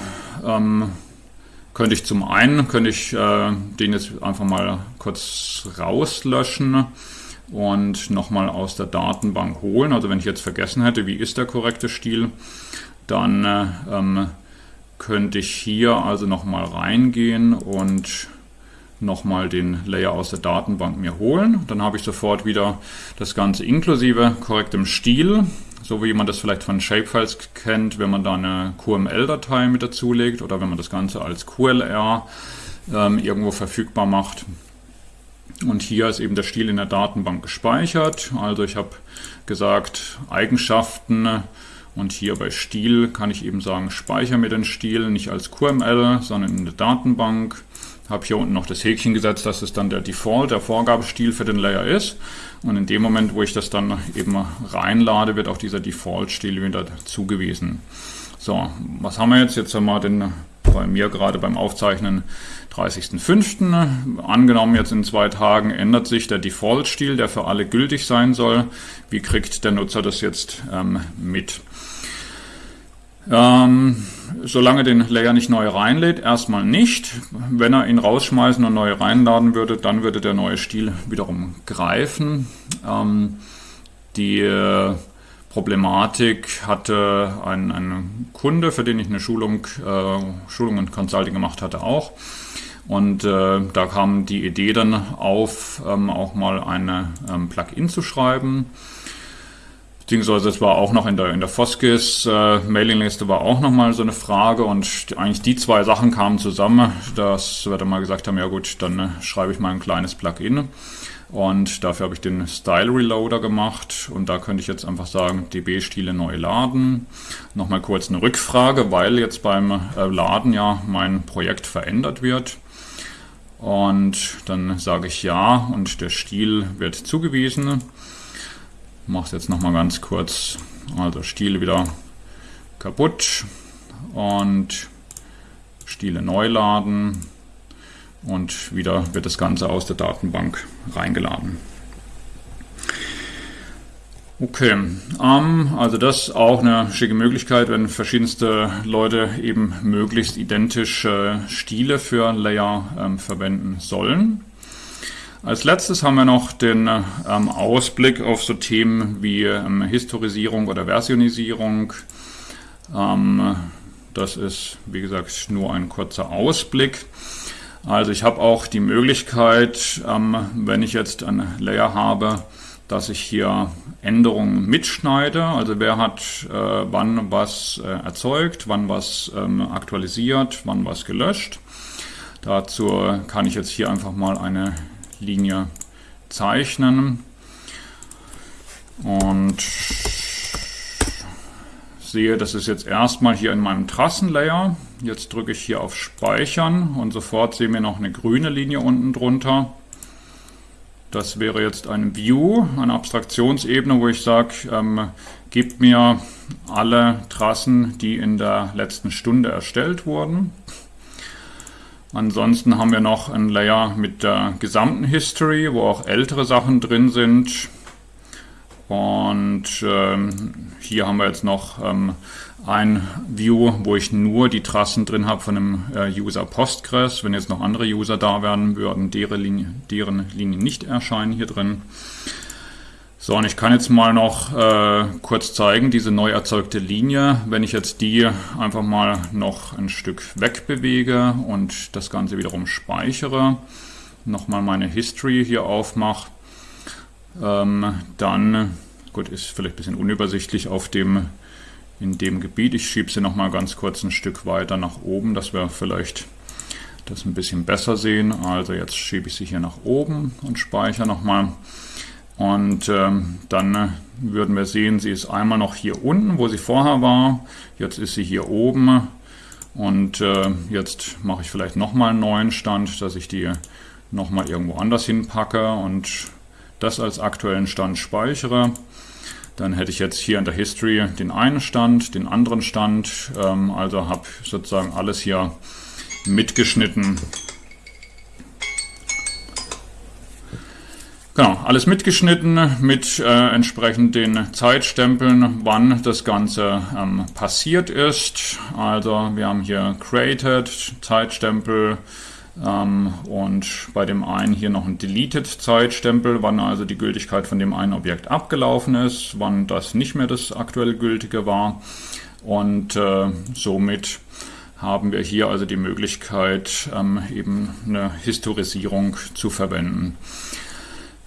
ähm, könnte ich zum einen, könnte ich äh, den jetzt einfach mal kurz rauslöschen und nochmal aus der Datenbank holen. Also wenn ich jetzt vergessen hätte, wie ist der korrekte Stil, dann äh, ähm, könnte ich hier also nochmal reingehen und nochmal den Layer aus der Datenbank mir holen. Dann habe ich sofort wieder das Ganze inklusive korrektem Stil, so wie man das vielleicht von Shapefiles kennt, wenn man da eine QML-Datei mit dazulegt oder wenn man das Ganze als QLR ähm, irgendwo verfügbar macht. Und hier ist eben der Stil in der Datenbank gespeichert. Also ich habe gesagt, Eigenschaften und hier bei Stil kann ich eben sagen, speichere mir den Stil nicht als QML, sondern in der Datenbank. Habe hier unten noch das Häkchen gesetzt, dass es dann der Default, der Vorgabestil für den Layer ist. Und in dem Moment, wo ich das dann eben reinlade, wird auch dieser Default-Stil wieder zugewiesen. So, was haben wir jetzt? Jetzt haben wir den bei mir gerade beim Aufzeichnen 30.05. Angenommen jetzt in zwei Tagen ändert sich der Default-Stil, der für alle gültig sein soll. Wie kriegt der Nutzer das jetzt ähm, mit? Ähm, solange den Layer nicht neu reinlädt, erstmal nicht. Wenn er ihn rausschmeißen und neu reinladen würde, dann würde der neue Stil wiederum greifen. Ähm, die äh, Problematik hatte ein, ein, Kunde, für den ich eine Schulung, äh, Schulung und Consulting gemacht hatte, auch. Und äh, da kam die Idee dann auf, ähm, auch mal eine ähm, Plugin zu schreiben Beziehungsweise es war auch noch in der, in der Foskis äh, Mailingliste war auch nochmal so eine Frage und eigentlich die zwei Sachen kamen zusammen, dass wir dann mal gesagt haben, ja gut, dann äh, schreibe ich mal ein kleines Plugin und dafür habe ich den Style Reloader gemacht und da könnte ich jetzt einfach sagen, DB-Stile neu laden. Nochmal kurz eine Rückfrage, weil jetzt beim äh, Laden ja mein Projekt verändert wird. Und dann sage ich ja und der Stil wird zugewiesen mache es jetzt nochmal ganz kurz. Also Stiele wieder kaputt und Stiele neu laden und wieder wird das Ganze aus der Datenbank reingeladen. Okay, ähm, also das ist auch eine schicke Möglichkeit, wenn verschiedenste Leute eben möglichst identische Stile für Layer ähm, verwenden sollen. Als letztes haben wir noch den ähm, Ausblick auf so Themen wie ähm, Historisierung oder Versionisierung. Ähm, das ist, wie gesagt, nur ein kurzer Ausblick. Also ich habe auch die Möglichkeit, ähm, wenn ich jetzt ein Layer habe, dass ich hier Änderungen mitschneide. Also wer hat äh, wann was äh, erzeugt, wann was ähm, aktualisiert, wann was gelöscht. Dazu kann ich jetzt hier einfach mal eine Linie zeichnen und sehe, das ist jetzt erstmal hier in meinem Trassenlayer. Jetzt drücke ich hier auf Speichern und sofort sehen wir noch eine grüne Linie unten drunter. Das wäre jetzt ein View, eine Abstraktionsebene, wo ich sage, ähm, gib mir alle Trassen, die in der letzten Stunde erstellt wurden. Ansonsten haben wir noch ein Layer mit der gesamten History, wo auch ältere Sachen drin sind. Und ähm, hier haben wir jetzt noch ähm, ein View, wo ich nur die Trassen drin habe von einem äh, User Postgres. Wenn jetzt noch andere User da wären, würden deren, Linie, deren Linien nicht erscheinen hier drin. So, und ich kann jetzt mal noch äh, kurz zeigen, diese neu erzeugte Linie. Wenn ich jetzt die einfach mal noch ein Stück wegbewege und das Ganze wiederum speichere, nochmal meine History hier aufmache, ähm, dann, gut, ist vielleicht ein bisschen unübersichtlich auf dem, in dem Gebiet. Ich schiebe sie nochmal ganz kurz ein Stück weiter nach oben, dass wir vielleicht das ein bisschen besser sehen. Also jetzt schiebe ich sie hier nach oben und speichere nochmal. Und ähm, dann würden wir sehen, sie ist einmal noch hier unten, wo sie vorher war. Jetzt ist sie hier oben. Und äh, jetzt mache ich vielleicht nochmal einen neuen Stand, dass ich die nochmal irgendwo anders hinpacke und das als aktuellen Stand speichere. Dann hätte ich jetzt hier in der History den einen Stand, den anderen Stand. Ähm, also habe sozusagen alles hier mitgeschnitten. Genau, alles mitgeschnitten mit äh, entsprechend den Zeitstempeln, wann das Ganze ähm, passiert ist. Also wir haben hier Created, Zeitstempel, ähm, und bei dem einen hier noch ein Deleted-Zeitstempel, wann also die Gültigkeit von dem einen Objekt abgelaufen ist, wann das nicht mehr das aktuell gültige war. Und äh, somit haben wir hier also die Möglichkeit, ähm, eben eine Historisierung zu verwenden.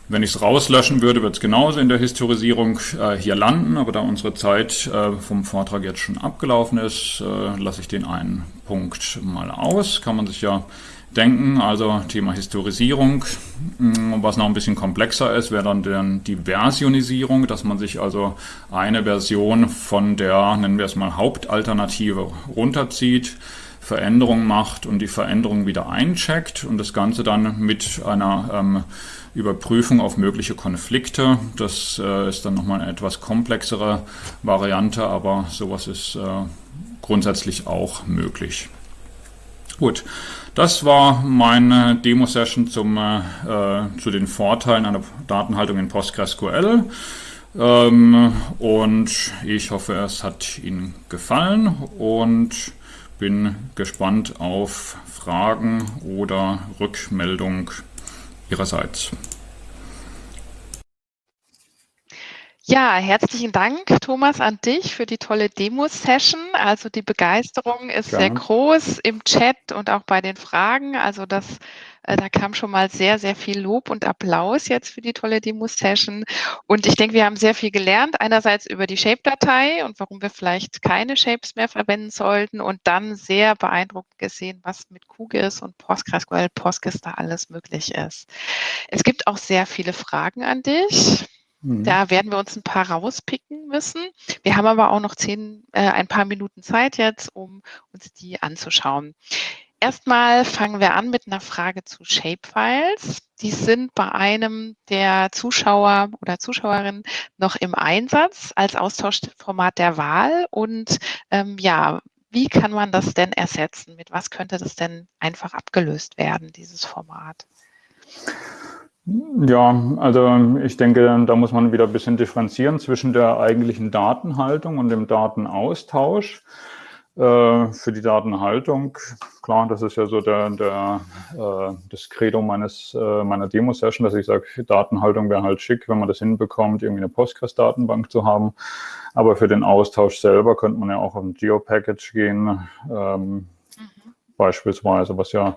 Wenn ich es rauslöschen würde, wird es genauso in der Historisierung äh, hier landen, aber da unsere Zeit äh, vom Vortrag jetzt schon abgelaufen ist, äh, lasse ich den einen Punkt mal aus. Kann man sich ja denken, also Thema Historisierung. Mm, was noch ein bisschen komplexer ist, wäre dann die Versionisierung, dass man sich also eine Version von der, nennen wir es mal, Hauptalternative runterzieht, Veränderungen macht und die Veränderung wieder eincheckt und das Ganze dann mit einer ähm, Überprüfung auf mögliche Konflikte. Das äh, ist dann nochmal eine etwas komplexere Variante, aber sowas ist äh, grundsätzlich auch möglich. Gut, das war meine Demo-Session zum, äh, zu den Vorteilen einer Datenhaltung in PostgreSQL. Ähm, und ich hoffe, es hat Ihnen gefallen und bin gespannt auf Fragen oder Rückmeldung Ihrerseits. Ja, herzlichen Dank, Thomas, an dich für die tolle Demo-Session. Also die Begeisterung ist Gerne. sehr groß im Chat und auch bei den Fragen. Also das, äh, da kam schon mal sehr, sehr viel Lob und Applaus jetzt für die tolle Demo-Session. Und ich denke, wir haben sehr viel gelernt. Einerseits über die Shape-Datei und warum wir vielleicht keine Shapes mehr verwenden sollten. Und dann sehr beeindruckend gesehen, was mit QGIS und PostgreSQL, PostGIS da alles möglich ist. Es gibt auch sehr viele Fragen an dich. Mhm. Da werden wir uns ein paar rauspicken müssen. Wir haben aber auch noch zehn, äh, ein paar Minuten Zeit jetzt, um uns die anzuschauen. Erstmal fangen wir an mit einer Frage zu Shapefiles. Die sind bei einem der Zuschauer oder Zuschauerinnen noch im Einsatz als Austauschformat der Wahl. Und ähm, ja, wie kann man das denn ersetzen? Mit was könnte das denn einfach abgelöst werden, dieses Format? Ja, also ich denke, da muss man wieder ein bisschen differenzieren zwischen der eigentlichen Datenhaltung und dem Datenaustausch. Äh, für die Datenhaltung, klar, das ist ja so der, der, äh, das Credo meines, äh, meiner Demo-Session, dass ich sage, Datenhaltung wäre halt schick, wenn man das hinbekommt, irgendwie eine Postgres-Datenbank zu haben. Aber für den Austausch selber könnte man ja auch auf ein Geo-Package gehen. Ähm, beispielsweise, was ja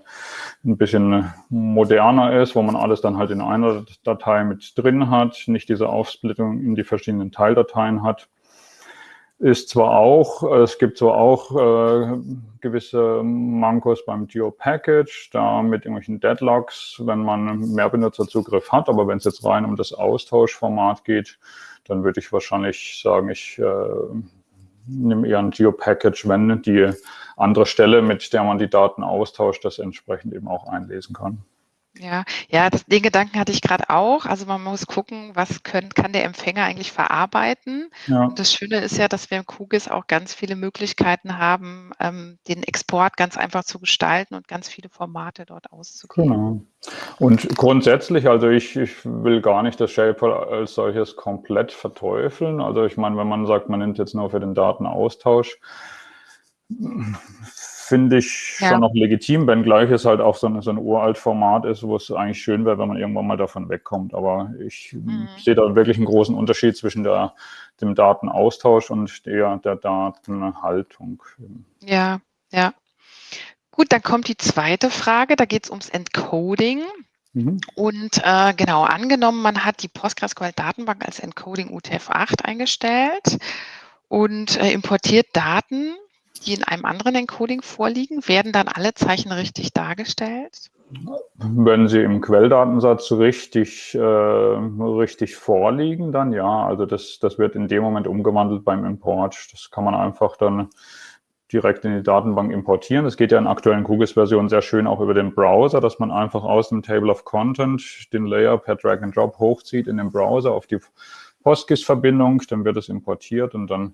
ein bisschen moderner ist, wo man alles dann halt in einer Datei mit drin hat, nicht diese Aufsplittung in die verschiedenen Teildateien hat. Ist zwar auch, es gibt zwar auch äh, gewisse Mankos beim Geo-Package, da mit irgendwelchen Deadlocks, wenn man mehr Benutzerzugriff hat, aber wenn es jetzt rein um das Austauschformat geht, dann würde ich wahrscheinlich sagen, ich äh, nehme eher ein Geo-Package, wenn die andere Stelle, mit der man die Daten austauscht, das entsprechend eben auch einlesen kann. Ja, ja, das, den Gedanken hatte ich gerade auch. Also man muss gucken, was können, kann der Empfänger eigentlich verarbeiten. Ja. Und das Schöne ist ja, dass wir im QGIS auch ganz viele Möglichkeiten haben, ähm, den Export ganz einfach zu gestalten und ganz viele Formate dort auszugeben. Genau. Und grundsätzlich, also ich, ich will gar nicht das Shaper als solches komplett verteufeln. Also ich meine, wenn man sagt, man nimmt jetzt nur für den Datenaustausch, finde ich ja. schon noch legitim, wenngleich es halt auch so ein, so ein uralt Format ist, wo es eigentlich schön wäre, wenn man irgendwann mal davon wegkommt. Aber ich mhm. sehe da wirklich einen großen Unterschied zwischen der, dem Datenaustausch und der, der Datenhaltung. Ja, ja. Gut, dann kommt die zweite Frage, da geht es ums Encoding. Mhm. Und äh, genau, angenommen, man hat die PostgreSQL-Datenbank als Encoding UTF-8 eingestellt und äh, importiert Daten die in einem anderen Encoding vorliegen, werden dann alle Zeichen richtig dargestellt? Wenn sie im Quelldatensatz richtig, äh, richtig vorliegen, dann ja. Also das, das wird in dem Moment umgewandelt beim Import. Das kann man einfach dann direkt in die Datenbank importieren. Das geht ja in aktuellen QGIS-Versionen sehr schön auch über den Browser, dass man einfach aus dem Table of Content den Layer per Drag and Drop hochzieht in den Browser auf die PostGIS-Verbindung, dann wird es importiert und dann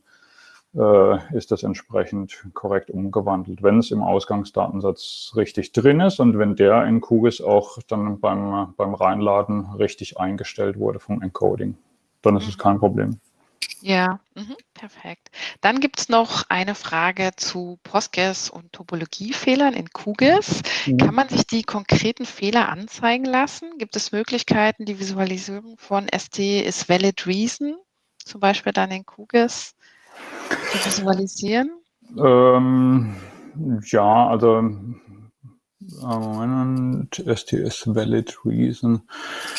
äh, ist das entsprechend korrekt umgewandelt, wenn es im Ausgangsdatensatz richtig drin ist und wenn der in QGIS auch dann beim, beim Reinladen richtig eingestellt wurde vom Encoding. Dann ist es kein Problem. Ja, mhm, perfekt. Dann gibt es noch eine Frage zu Postgres und Topologiefehlern in QGIS. Mhm. Kann man sich die konkreten Fehler anzeigen lassen? Gibt es Möglichkeiten, die Visualisierung von ST is valid reason, zum Beispiel dann in QGIS visualisieren? Ähm, ja, also Moment, STS Valid Reason.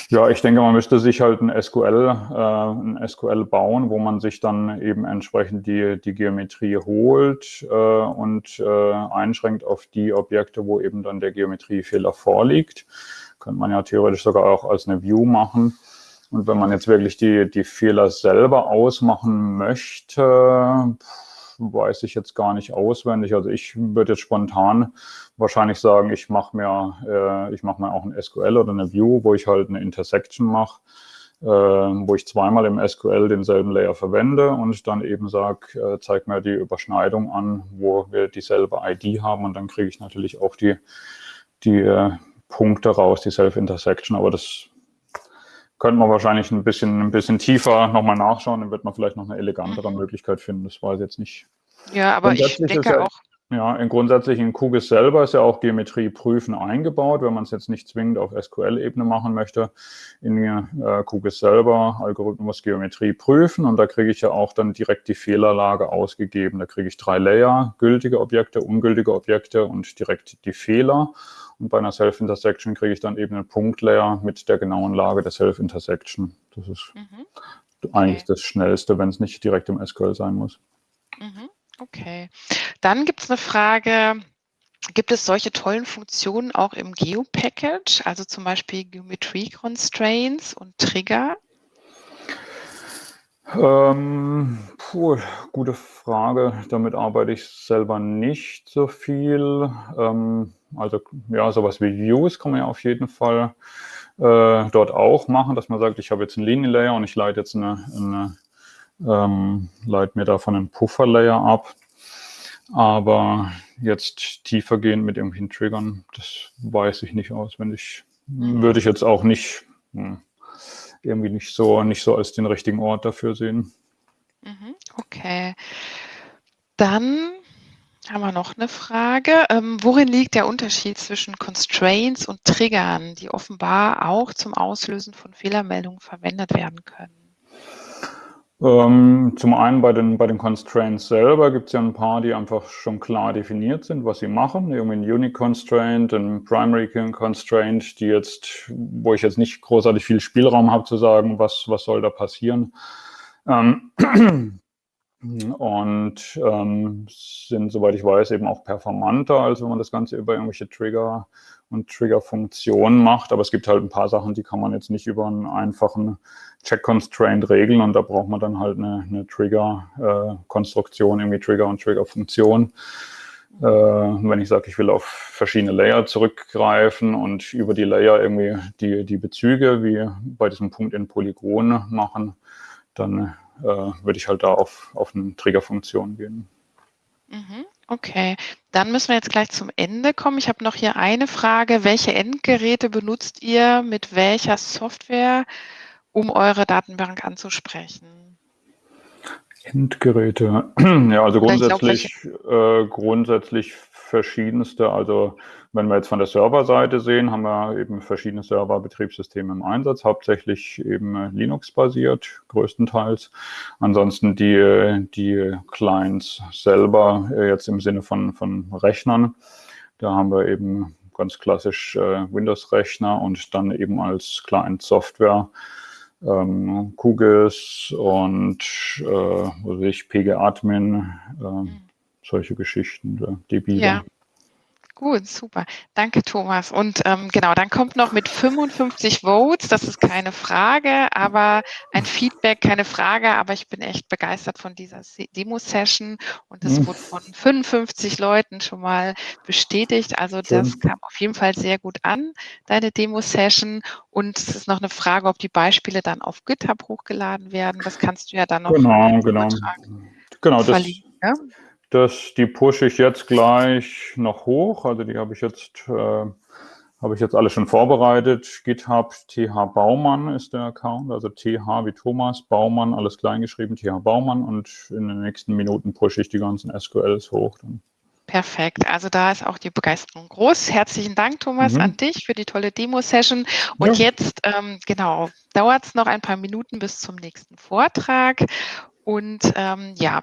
Ja, ich denke, man müsste sich halt ein SQL, äh, ein SQL bauen, wo man sich dann eben entsprechend die, die Geometrie holt äh, und äh, einschränkt auf die Objekte, wo eben dann der Geometriefehler vorliegt. Könnte man ja theoretisch sogar auch als eine View machen. Und wenn man jetzt wirklich die, die Fehler selber ausmachen möchte, weiß ich jetzt gar nicht auswendig. Also ich würde jetzt spontan wahrscheinlich sagen, ich mache mir, äh, ich mir auch ein SQL oder eine View, wo ich halt eine Intersection mache, äh, wo ich zweimal im SQL denselben Layer verwende und dann eben sage, äh, zeig mir die Überschneidung an, wo wir dieselbe ID haben und dann kriege ich natürlich auch die, die äh, Punkte raus, die Self-Intersection, aber das könnte man wahrscheinlich ein bisschen, ein bisschen tiefer nochmal nachschauen, dann wird man vielleicht noch eine elegantere mhm. Möglichkeit finden. Das weiß ich jetzt nicht. Ja, aber ich denke ja, auch. Ja, in grundsätzlich in QGIS selber ist ja auch Geometrie prüfen eingebaut, wenn man es jetzt nicht zwingend auf SQL-Ebene machen möchte. In äh, QGIS selber Algorithmus Geometrie prüfen und da kriege ich ja auch dann direkt die Fehlerlage ausgegeben. Da kriege ich drei Layer, gültige Objekte, ungültige Objekte und direkt die Fehler. Und bei einer Self-Intersection kriege ich dann eben einen Punktlayer mit der genauen Lage der Self-Intersection. Das ist mhm. okay. eigentlich das Schnellste, wenn es nicht direkt im SQL sein muss. Mhm. Okay. Dann gibt es eine Frage, gibt es solche tollen Funktionen auch im Geo-Package, also zum Beispiel Geometry Constraints und Trigger? Ähm, puh, gute Frage. Damit arbeite ich selber nicht so viel. Ähm, also ja, sowas wie Views kann man ja auf jeden Fall äh, dort auch machen, dass man sagt, ich habe jetzt einen Linienlayer und ich leite jetzt eine, eine ähm, leite mir davon einen Pufferlayer ab. Aber jetzt tiefer gehen mit irgendwelchen Triggern, das weiß ich nicht auswendig. Würde ich jetzt auch nicht hm, irgendwie nicht so nicht so als den richtigen Ort dafür sehen. Mhm, okay. Dann haben wir noch eine Frage. Ähm, worin liegt der Unterschied zwischen Constraints und Triggern, die offenbar auch zum Auslösen von Fehlermeldungen verwendet werden können? Ähm, zum einen bei den, bei den Constraints selber gibt es ja ein paar, die einfach schon klar definiert sind, was sie machen. Irgendwie ein Unique Constraint, ein Primary Constraint, die jetzt, wo ich jetzt nicht großartig viel Spielraum habe zu sagen, was, was soll da passieren. Ähm, und ähm, sind, soweit ich weiß, eben auch performanter, als wenn man das Ganze über irgendwelche Trigger und Trigger-Funktionen macht. Aber es gibt halt ein paar Sachen, die kann man jetzt nicht über einen einfachen Check-Constraint regeln und da braucht man dann halt eine, eine Trigger-Konstruktion, irgendwie Trigger und Trigger-Funktion. äh, wenn ich sage, ich will auf verschiedene Layer zurückgreifen und über die Layer irgendwie die, die Bezüge wie bei diesem Punkt in Polygon machen, dann äh, würde ich halt da auf, auf eine Triggerfunktion gehen. Mhm. Okay, dann müssen wir jetzt gleich zum Ende kommen. Ich habe noch hier eine Frage. Welche Endgeräte benutzt ihr mit welcher Software, um eure Datenbank anzusprechen? Endgeräte, (clears throat) ja, also grundsätzlich, äh, grundsätzlich verschiedenste. Also wenn wir jetzt von der Serverseite sehen, haben wir eben verschiedene Serverbetriebssysteme im Einsatz, hauptsächlich eben Linux-basiert, größtenteils. Ansonsten die, die Clients selber, äh, jetzt im Sinne von, von Rechnern, da haben wir eben ganz klassisch äh, Windows-Rechner und dann eben als Client-Software ähm, QGIS und äh, PG-Admin, äh. Solche Geschichten, DB. Ja. Gut, super. Danke, Thomas. Und ähm, genau, dann kommt noch mit 55 Votes, das ist keine Frage, aber ein Feedback, keine Frage, aber ich bin echt begeistert von dieser Demo-Session und es mhm. wurde von 55 Leuten schon mal bestätigt. Also das kam auf jeden Fall sehr gut an, deine Demo-Session. Und es ist noch eine Frage, ob die Beispiele dann auf GitHub hochgeladen werden. Das kannst du ja dann noch genau, genau. Genau, das, ja? Das, die pushe ich jetzt gleich noch hoch. Also die habe ich jetzt, äh, habe ich jetzt alle schon vorbereitet. GitHub TH Baumann ist der Account, also TH wie Thomas, Baumann, alles kleingeschrieben, TH Baumann und in den nächsten Minuten pushe ich die ganzen SQLs hoch. Dann. Perfekt. Also da ist auch die Begeisterung groß. Herzlichen Dank, Thomas, mhm. an dich für die tolle Demo-Session. Und ja. jetzt, ähm, genau, dauert es noch ein paar Minuten bis zum nächsten Vortrag. Und ähm, ja.